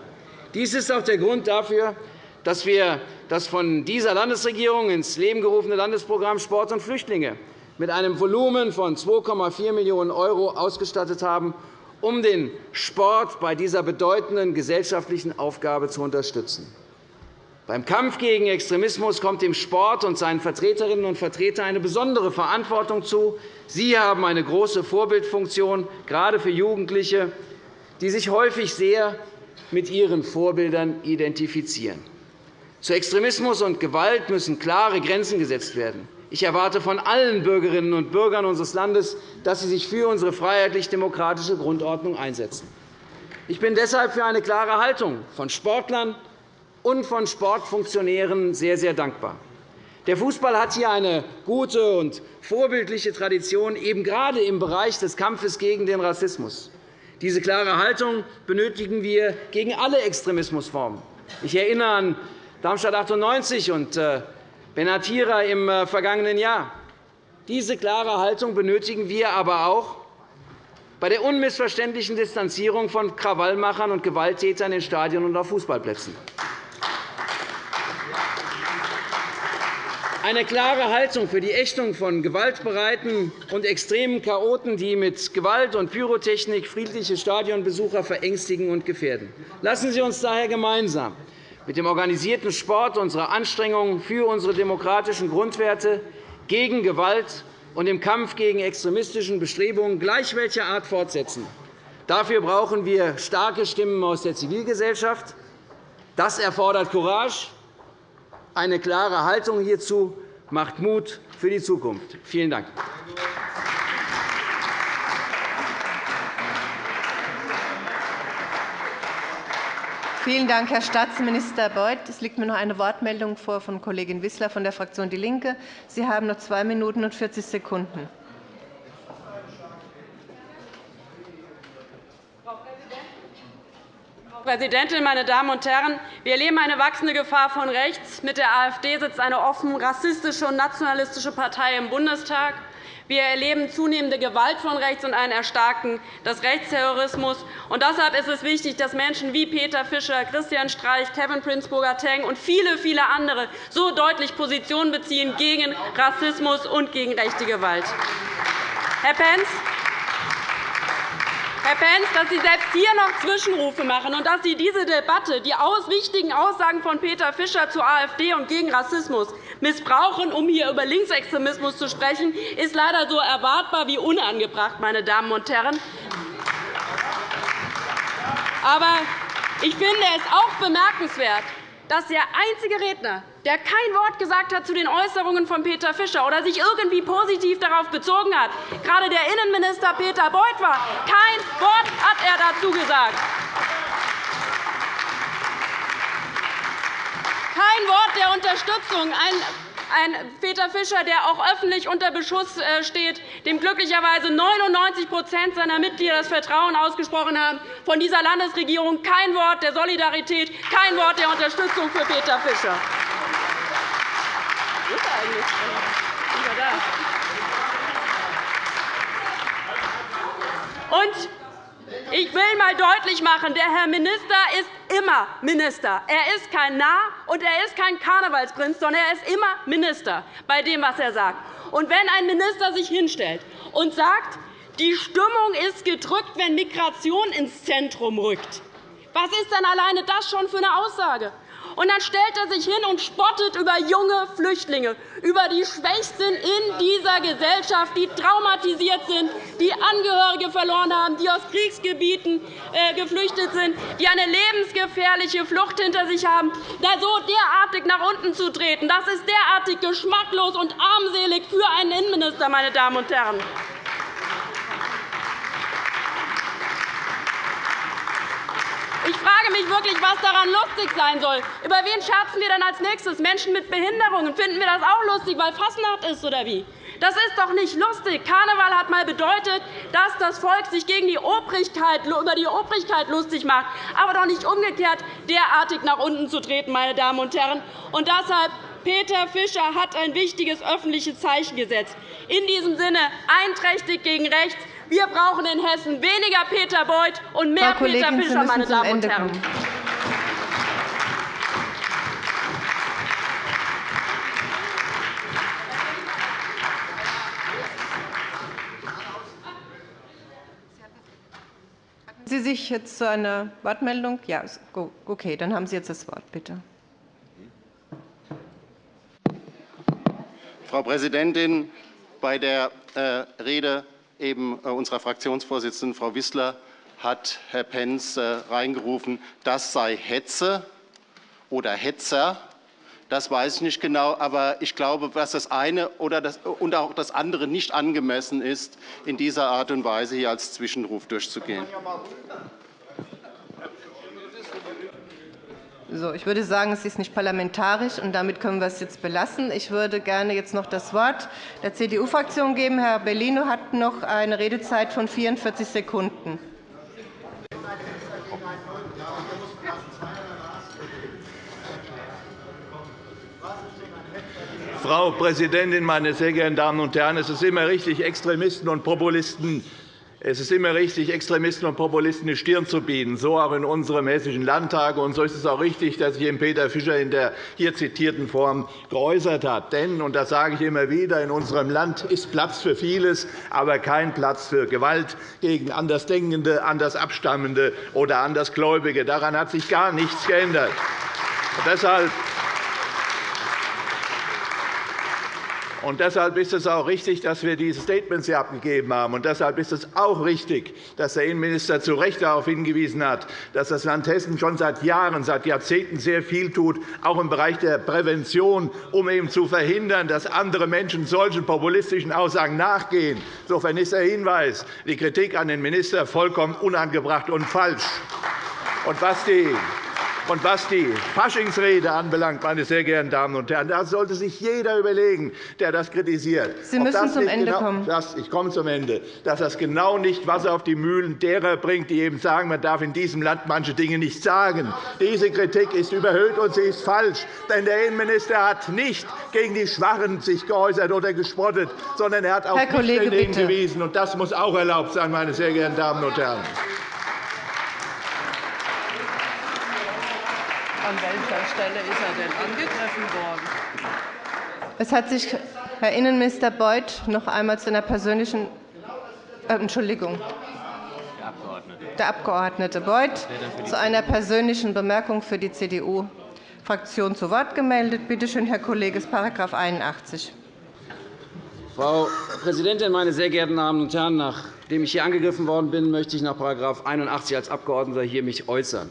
Dies ist auch der Grund dafür, dass wir das von dieser Landesregierung ins Leben gerufene Landesprogramm Sport und Flüchtlinge mit einem Volumen von 2,4 Millionen € ausgestattet haben um den Sport bei dieser bedeutenden gesellschaftlichen Aufgabe zu unterstützen. Beim Kampf gegen Extremismus kommt dem Sport und seinen Vertreterinnen und Vertretern eine besondere Verantwortung zu. Sie haben eine große Vorbildfunktion, gerade für Jugendliche, die sich häufig sehr mit ihren Vorbildern identifizieren. Zu Extremismus und Gewalt müssen klare Grenzen gesetzt werden. Ich erwarte von allen Bürgerinnen und Bürgern unseres Landes, dass sie sich für unsere freiheitlich-demokratische Grundordnung einsetzen. Ich bin deshalb für eine klare Haltung von Sportlern und von Sportfunktionären sehr, sehr dankbar. Der Fußball hat hier eine gute und vorbildliche Tradition, eben gerade im Bereich des Kampfes gegen den Rassismus. Diese klare Haltung benötigen wir gegen alle Extremismusformen. Ich erinnere an Darmstadt 98 und äh, Benatira im äh, vergangenen Jahr. Diese klare Haltung benötigen wir aber auch bei der unmissverständlichen Distanzierung von Krawallmachern und Gewalttätern in Stadien und auf Fußballplätzen. Eine klare Haltung für die Ächtung von gewaltbereiten und extremen Chaoten, die mit Gewalt und Pyrotechnik friedliche Stadionbesucher verängstigen und gefährden. Lassen Sie uns daher gemeinsam mit dem organisierten Sport unsere Anstrengungen für unsere demokratischen Grundwerte gegen Gewalt und im Kampf gegen extremistische Bestrebungen gleich welcher Art fortsetzen. Dafür brauchen wir starke Stimmen aus der Zivilgesellschaft. Das erfordert Courage, eine klare Haltung hierzu macht Mut für die Zukunft. Vielen Dank. Vielen Dank, Herr Staatsminister Beuth. Es liegt mir noch eine Wortmeldung vor von Kollegin Wissler von der Fraktion DIE LINKE. Sie haben noch zwei Minuten und 40 Sekunden. Präsidentin, meine Damen und Herren! Wir erleben eine wachsende Gefahr von rechts. Mit der AfD sitzt eine offen rassistische und nationalistische Partei im Bundestag. Wir erleben zunehmende Gewalt von rechts und ein Erstarken des Rechtsterrorismus. Und deshalb ist es wichtig, dass Menschen wie Peter Fischer, Christian Streich, Kevin Prince Burger-Teng und viele, viele andere so deutlich Position beziehen gegen Rassismus und gegen rechte Gewalt. Herr Pentz, Herr Pentz, dass Sie selbst hier noch Zwischenrufe machen und dass Sie diese Debatte, die wichtigen Aussagen von Peter Fischer zur AfD und gegen Rassismus missbrauchen, um hier über Linksextremismus zu sprechen, ist leider so erwartbar wie unangebracht, meine Damen und Herren. Aber ich finde es auch bemerkenswert, dass der einzige Redner, der kein Wort gesagt hat zu den Äußerungen von Peter Fischer oder sich irgendwie positiv darauf bezogen hat, gerade der Innenminister Peter Beuth war. Kein Wort hat er dazu gesagt. Kein Wort der Unterstützung. Ein ein Peter Fischer, der auch öffentlich unter Beschuss äh, steht, dem glücklicherweise 99% seiner Mitglieder das Vertrauen ausgesprochen haben, von dieser Landesregierung kein Wort der Solidarität, kein Wort der Unterstützung für Peter Fischer. Und ich will einmal deutlich machen, der Herr Minister ist immer Minister. Er ist kein Narr und er ist kein Karnevalsprinz, sondern er ist immer Minister bei dem, was er sagt. Und wenn ein Minister sich hinstellt und sagt, die Stimmung ist gedrückt, wenn Migration ins Zentrum rückt, was ist denn alleine das schon für eine Aussage? Und dann stellt er sich hin und spottet über junge Flüchtlinge, über die Schwächsten in dieser Gesellschaft, die traumatisiert sind, die Angehörige verloren haben, die aus Kriegsgebieten äh, geflüchtet sind, die eine lebensgefährliche Flucht hinter sich haben. Da so derartig nach unten zu treten, das ist derartig geschmacklos und armselig für einen Innenminister, meine Damen und Herren. Frage mich wirklich, was daran lustig sein soll. Über wen scherzen wir dann als nächstes? Menschen mit Behinderungen. Finden wir das auch lustig, weil Fastnacht ist, oder wie? Das ist doch nicht lustig. Karneval hat einmal bedeutet, dass das Volk sich gegen die Obrigkeit, über die Obrigkeit lustig macht, aber doch nicht umgekehrt derartig nach unten zu treten, meine Damen und Herren. Und deshalb Peter Fischer hat ein wichtiges öffentliches Zeichen gesetzt. In diesem Sinne einträchtig gegen rechts. Wir brauchen in Hessen weniger Peter Beuth und mehr Frau Peter Kollegin, Fischer, meine Damen und Herren. Sie sich jetzt zu einer Wortmeldung? Ja, okay, dann haben Sie jetzt das Wort, bitte. Frau Präsidentin! Bei der äh, Rede eben äh, unserer Fraktionsvorsitzenden, Frau Wissler, hat Herr Pentz äh, reingerufen, das sei Hetze oder Hetzer. Das weiß ich nicht genau, aber ich glaube, dass das eine oder das, und auch das andere nicht angemessen ist, in dieser Art und Weise hier als Zwischenruf durchzugehen. So, ich würde sagen, es ist nicht parlamentarisch, und damit können wir es jetzt belassen. Ich würde gerne jetzt noch das Wort der CDU-Fraktion geben. Herr Bellino hat noch eine Redezeit von 44 Sekunden. Frau Präsidentin, meine sehr geehrten Damen und Herren! Es ist immer richtig, Extremisten und Populisten es ist immer richtig, Extremisten und Populisten die Stirn zu bieten, so auch in unserem Hessischen Landtag. Und so ist es auch richtig, dass sich Peter Fischer in der hier zitierten Form geäußert hat. Denn, und das sage ich immer wieder, in unserem Land ist Platz für vieles, aber kein Platz für Gewalt gegen Andersdenkende, Andersabstammende oder Andersgläubige. Daran hat sich gar nichts geändert. Und deshalb Und deshalb ist es auch richtig, dass wir diese Statements hier abgegeben haben. Und deshalb ist es auch richtig, dass der Innenminister zu Recht darauf hingewiesen hat, dass das Land Hessen schon seit Jahren, seit Jahrzehnten sehr viel tut, auch im Bereich der Prävention, um eben zu verhindern, dass andere Menschen solchen populistischen Aussagen nachgehen. Insofern ist der Hinweis, die Kritik an den Minister vollkommen unangebracht und falsch. Und was die und was die Faschingsrede anbelangt, meine sehr geehrten Damen und Herren, da sollte sich jeder überlegen, der das kritisiert. Sie müssen zum Ende genau, kommen. Das, ich komme zum Ende. Dass das genau nicht Wasser auf die Mühlen derer bringt, die eben sagen, man darf in diesem Land manche Dinge nicht sagen. Diese Kritik ist überhöht und sie ist falsch. Denn der Innenminister hat nicht gegen die Schwachen sich geäußert oder gespottet, sondern er hat auf Kollege, hingewiesen. Und das muss auch erlaubt sein, meine sehr geehrten Damen und Herren. An welcher Stelle ist er denn angegriffen worden? Es hat sich Herr Innenminister Beuth noch einmal zu einer persönlichen äh, Entschuldigung. Der Abgeordnete Beuth zu einer persönlichen Bemerkung für die CDU-Fraktion zu Wort gemeldet. Bitte schön, Herr Kollege, ist § 81. Frau Präsidentin, meine sehr geehrten Damen und Herren! Nachdem ich hier angegriffen worden bin, möchte ich nach § 81 als Abgeordneter hier mich äußern.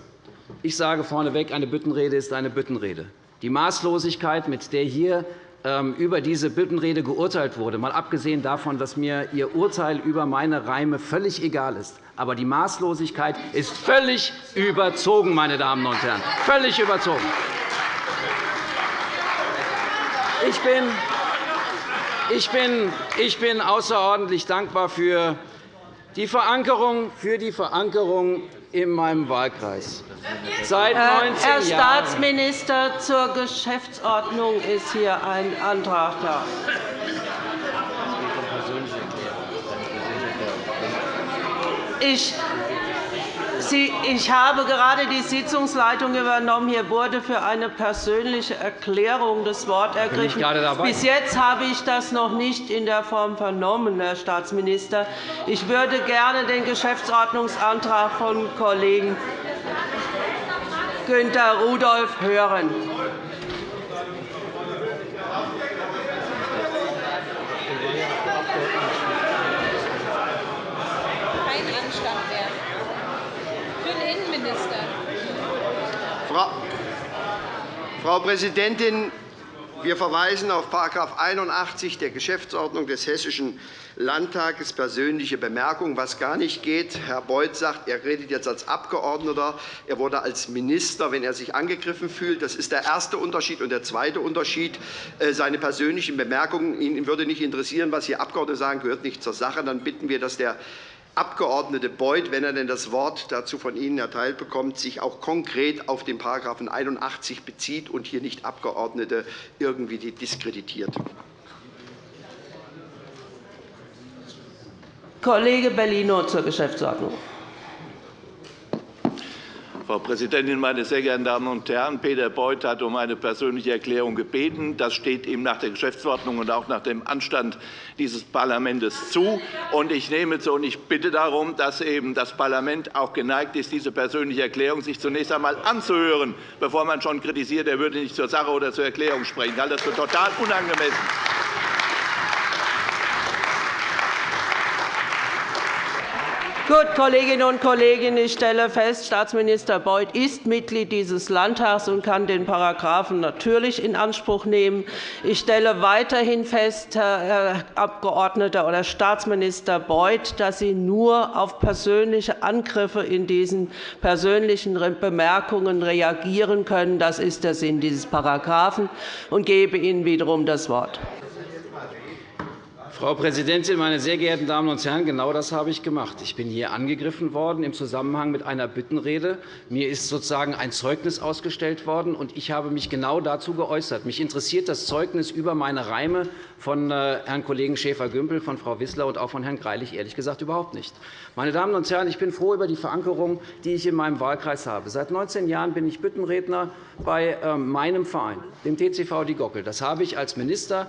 Ich sage vorneweg, eine Büttenrede ist eine Büttenrede. Die Maßlosigkeit, mit der hier ähm, über diese Büttenrede geurteilt wurde, mal abgesehen davon, dass mir Ihr Urteil über meine Reime völlig egal ist, aber die Maßlosigkeit ist völlig überzogen, meine Damen und Herren, völlig überzogen. Ich bin, ich bin, ich bin außerordentlich dankbar für die Verankerung, für die Verankerung in meinem Wahlkreis. Seit 19 Herr Staatsminister, zur Geschäftsordnung ist hier ein Antrag da. Ich ich habe gerade die Sitzungsleitung übernommen. Hier wurde für eine persönliche Erklärung das Wort ergriffen. Bis jetzt habe ich das noch nicht in der Form vernommen, Herr Staatsminister. Ich würde gerne den Geschäftsordnungsantrag von Kollegen Günter Rudolph hören. Frau Präsidentin, wir verweisen auf § 81 der Geschäftsordnung des Hessischen Landtages persönliche Bemerkung, was gar nicht geht. Herr Beuth sagt, er redet jetzt als Abgeordneter. Er wurde als Minister, wenn er sich angegriffen fühlt. Das ist der erste Unterschied. Und der zweite Unterschied, äh, seine persönlichen Bemerkungen. Ihn würde nicht interessieren, was hier Abgeordnete sagen, gehört nicht zur Sache. Dann bitten wir, dass der Abgeordnete Beuth, wenn er denn das Wort dazu von Ihnen erteilt bekommt, sich auch konkret auf den § 81 bezieht und hier nicht Abgeordnete irgendwie diskreditiert. Kollege Bellino zur Geschäftsordnung. Frau Präsidentin, meine sehr geehrten Damen und Herren! Peter Beuth hat um eine persönliche Erklärung gebeten. Das steht ihm nach der Geschäftsordnung und auch nach dem Anstand dieses Parlaments zu. Ich nehme zu und ich bitte darum, dass eben das Parlament auch geneigt ist, diese persönliche Erklärung sich zunächst einmal anzuhören, bevor man schon kritisiert, er würde nicht zur Sache oder zur Erklärung sprechen. Ich halte das für total unangemessen. Gut, Kolleginnen und Kollegen, ich stelle fest, Staatsminister Beuth ist Mitglied dieses Landtags und kann den Paragraphen natürlich in Anspruch nehmen. Ich stelle weiterhin fest, Herr Abgeordneter oder Staatsminister Beuth, dass Sie nur auf persönliche Angriffe in diesen persönlichen Bemerkungen reagieren können. Das ist der Sinn dieses Paragraphen und gebe Ihnen wiederum das Wort. Frau Präsidentin, meine sehr geehrten Damen und Herren! Genau das habe ich gemacht. Ich bin hier angegriffen worden im Zusammenhang mit einer Büttenrede. Mir ist sozusagen ein Zeugnis ausgestellt worden, und ich habe mich genau dazu geäußert. Mich interessiert das Zeugnis über meine Reime von äh, Herrn Kollegen Schäfer-Gümbel, von Frau Wissler und auch von Herrn Greilich ehrlich gesagt überhaupt nicht. Meine Damen und Herren, ich bin froh über die Verankerung, die ich in meinem Wahlkreis habe. Seit 19 Jahren bin ich Büttenredner bei ähm, meinem Verein, dem TCV Die Gockel. Das habe ich als Minister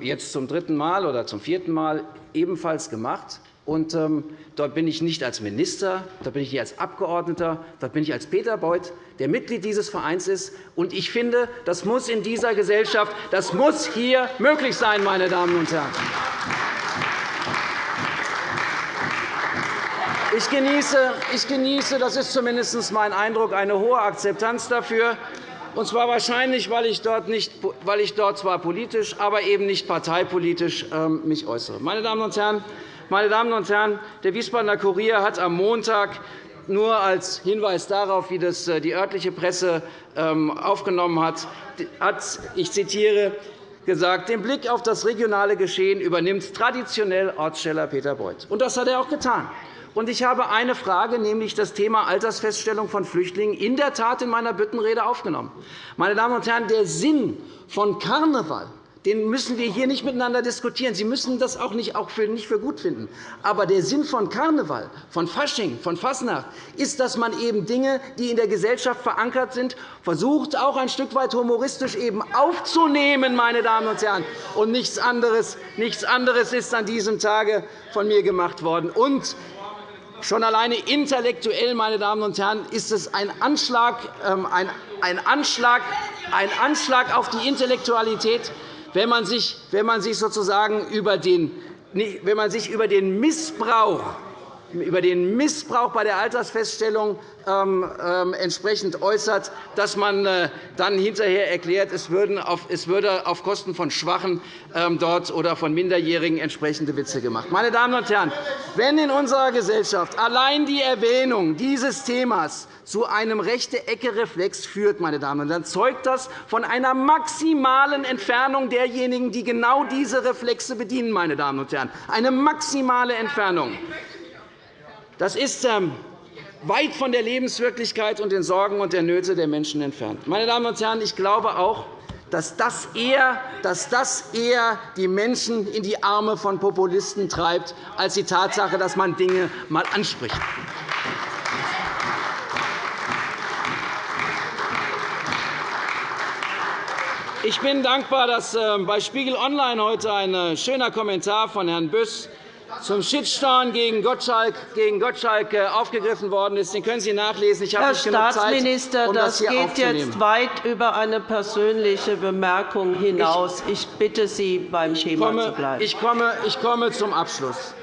jetzt zum dritten Mal oder zum vierten Mal ebenfalls gemacht. Und, ähm, dort bin ich nicht als Minister, dort bin ich nicht als Abgeordneter, dort bin ich als Peter Beuth, der Mitglied dieses Vereins ist. Und ich finde, das muss in dieser Gesellschaft, das muss hier möglich sein, meine Damen und Herren. Ich genieße, ich genieße, das ist zumindest mein Eindruck, eine hohe Akzeptanz dafür, und zwar wahrscheinlich, weil ich dort, nicht, weil ich dort zwar politisch, aber eben nicht parteipolitisch ähm, mich äußere. Meine Damen und Herren, meine Damen und Herren, der Wiesbadener Kurier hat am Montag nur als Hinweis darauf, wie das äh, die örtliche Presse ähm, aufgenommen hat, hat ich zitiere, gesagt, den Blick auf das regionale Geschehen übernimmt traditionell Ortssteller Peter Beuth. Und das hat er auch getan. Und ich habe eine Frage, nämlich das Thema Altersfeststellung von Flüchtlingen, in der Tat in meiner Büttenrede aufgenommen. Meine Damen und Herren, der Sinn von Karneval den müssen wir hier nicht miteinander diskutieren. Sie müssen das auch nicht, für, für gut finden. Aber der Sinn von Karneval, von Fasching, von Fasnacht ist, dass man eben Dinge, die in der Gesellschaft verankert sind, versucht, auch ein Stück weit humoristisch eben aufzunehmen, meine Damen und Herren. Und nichts anderes, nichts anderes ist an diesem Tage von mir gemacht worden. Und Schon alleine intellektuell, meine Damen und Herren, ist es ein Anschlag, ähm, ein Anschlag, ein Anschlag auf die Intellektualität, wenn man sich, wenn man sich sozusagen über den, wenn man sich über den Missbrauch über den Missbrauch bei der Altersfeststellung ähm, ähm, entsprechend äußert, dass man äh, dann hinterher erklärt, es, würde auf Kosten von Schwachen ähm, dort oder von Minderjährigen entsprechende Witze gemacht. Meine Damen und Herren, wenn in unserer Gesellschaft allein die Erwähnung dieses Themas zu einem Rechte-Ecke-Reflex führt, meine Damen und Herren, zeugt das von einer maximalen Entfernung derjenigen, die genau diese Reflexe bedienen. Meine Damen und Herren. Eine maximale Entfernung. Das ist ähm, weit von der Lebenswirklichkeit und den Sorgen und der Nöte der Menschen entfernt. Meine Damen und Herren, ich glaube auch, dass das, eher, dass das eher die Menschen in die Arme von Populisten treibt, als die Tatsache, dass man Dinge einmal anspricht. Ich bin dankbar, dass ähm, bei Spiegel Online heute ein äh, schöner Kommentar von Herrn Büss zum Shitstorm gegen Gottschalk, gegen Gottschalk äh, aufgegriffen worden ist. Den können Sie nachlesen. Ich habe Herr nicht genug Staatsminister, Zeit, um das, das geht jetzt weit über eine persönliche Bemerkung hinaus. Ich bitte Sie, beim Thema komme, zu bleiben. Ich komme, ich komme zum Abschluss.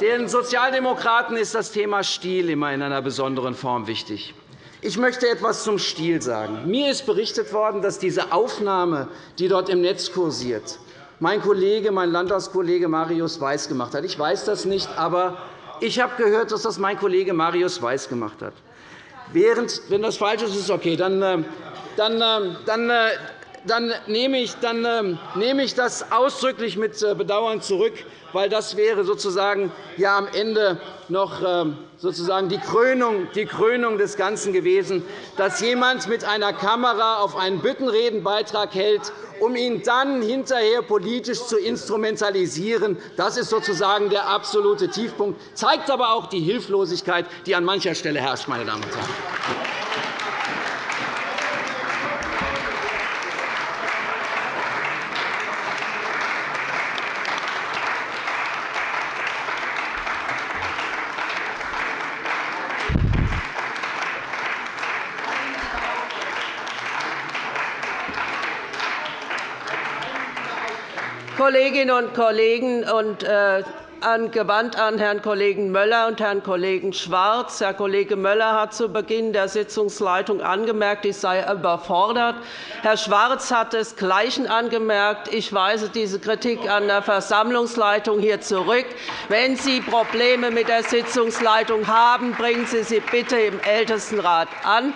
Den Sozialdemokraten ist das Thema Stil immer in einer besonderen Form wichtig. Ich möchte etwas zum Stil sagen. Mir ist berichtet worden, dass diese Aufnahme, die dort im Netz kursiert, mein Kollege, mein Landtagskollege Marius Weiß gemacht hat. Ich weiß das nicht, aber ich habe gehört, dass das mein Kollege Marius Weiß gemacht hat. Während, wenn das falsch ist, ist okay. Dann, äh, dann, äh, dann, äh, dann, nehme ich, dann nehme ich das ausdrücklich mit Bedauern zurück, weil das wäre sozusagen ja am Ende noch sozusagen die Krönung, die Krönung des Ganzen gewesen, dass jemand mit einer Kamera auf einen Büttenredenbeitrag hält um ihn dann hinterher politisch zu instrumentalisieren. Das ist sozusagen der absolute Tiefpunkt, zeigt aber auch die Hilflosigkeit, die an mancher Stelle herrscht. Meine Damen und Herren. Kolleginnen und Kollegen und äh, gewandt an Herrn Kollegen Möller und Herrn Kollegen Schwarz. Herr Kollege Möller hat zu Beginn der Sitzungsleitung angemerkt, ich sei überfordert. Herr Schwarz hat desgleichen angemerkt. Ich weise diese Kritik an der Versammlungsleitung hier zurück. Wenn Sie Probleme mit der Sitzungsleitung haben, bringen Sie sie bitte im Ältestenrat an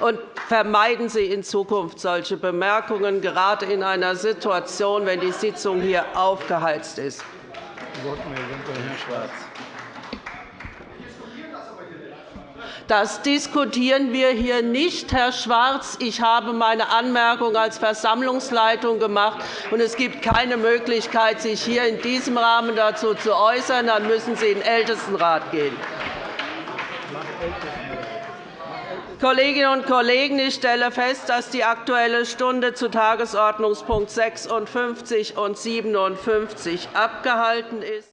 und vermeiden Sie in Zukunft solche Bemerkungen, gerade in einer Situation, wenn die Sitzung hier aufgeheizt ist. Das diskutieren wir hier nicht, Herr Schwarz. Ich habe meine Anmerkung als Versammlungsleitung gemacht, und es gibt keine Möglichkeit, sich hier in diesem Rahmen dazu zu äußern. Dann müssen Sie in den Ältestenrat gehen. Kolleginnen und Kollegen, ich stelle fest, dass die Aktuelle Stunde zu Tagesordnungspunkt 56 und 57 abgehalten ist.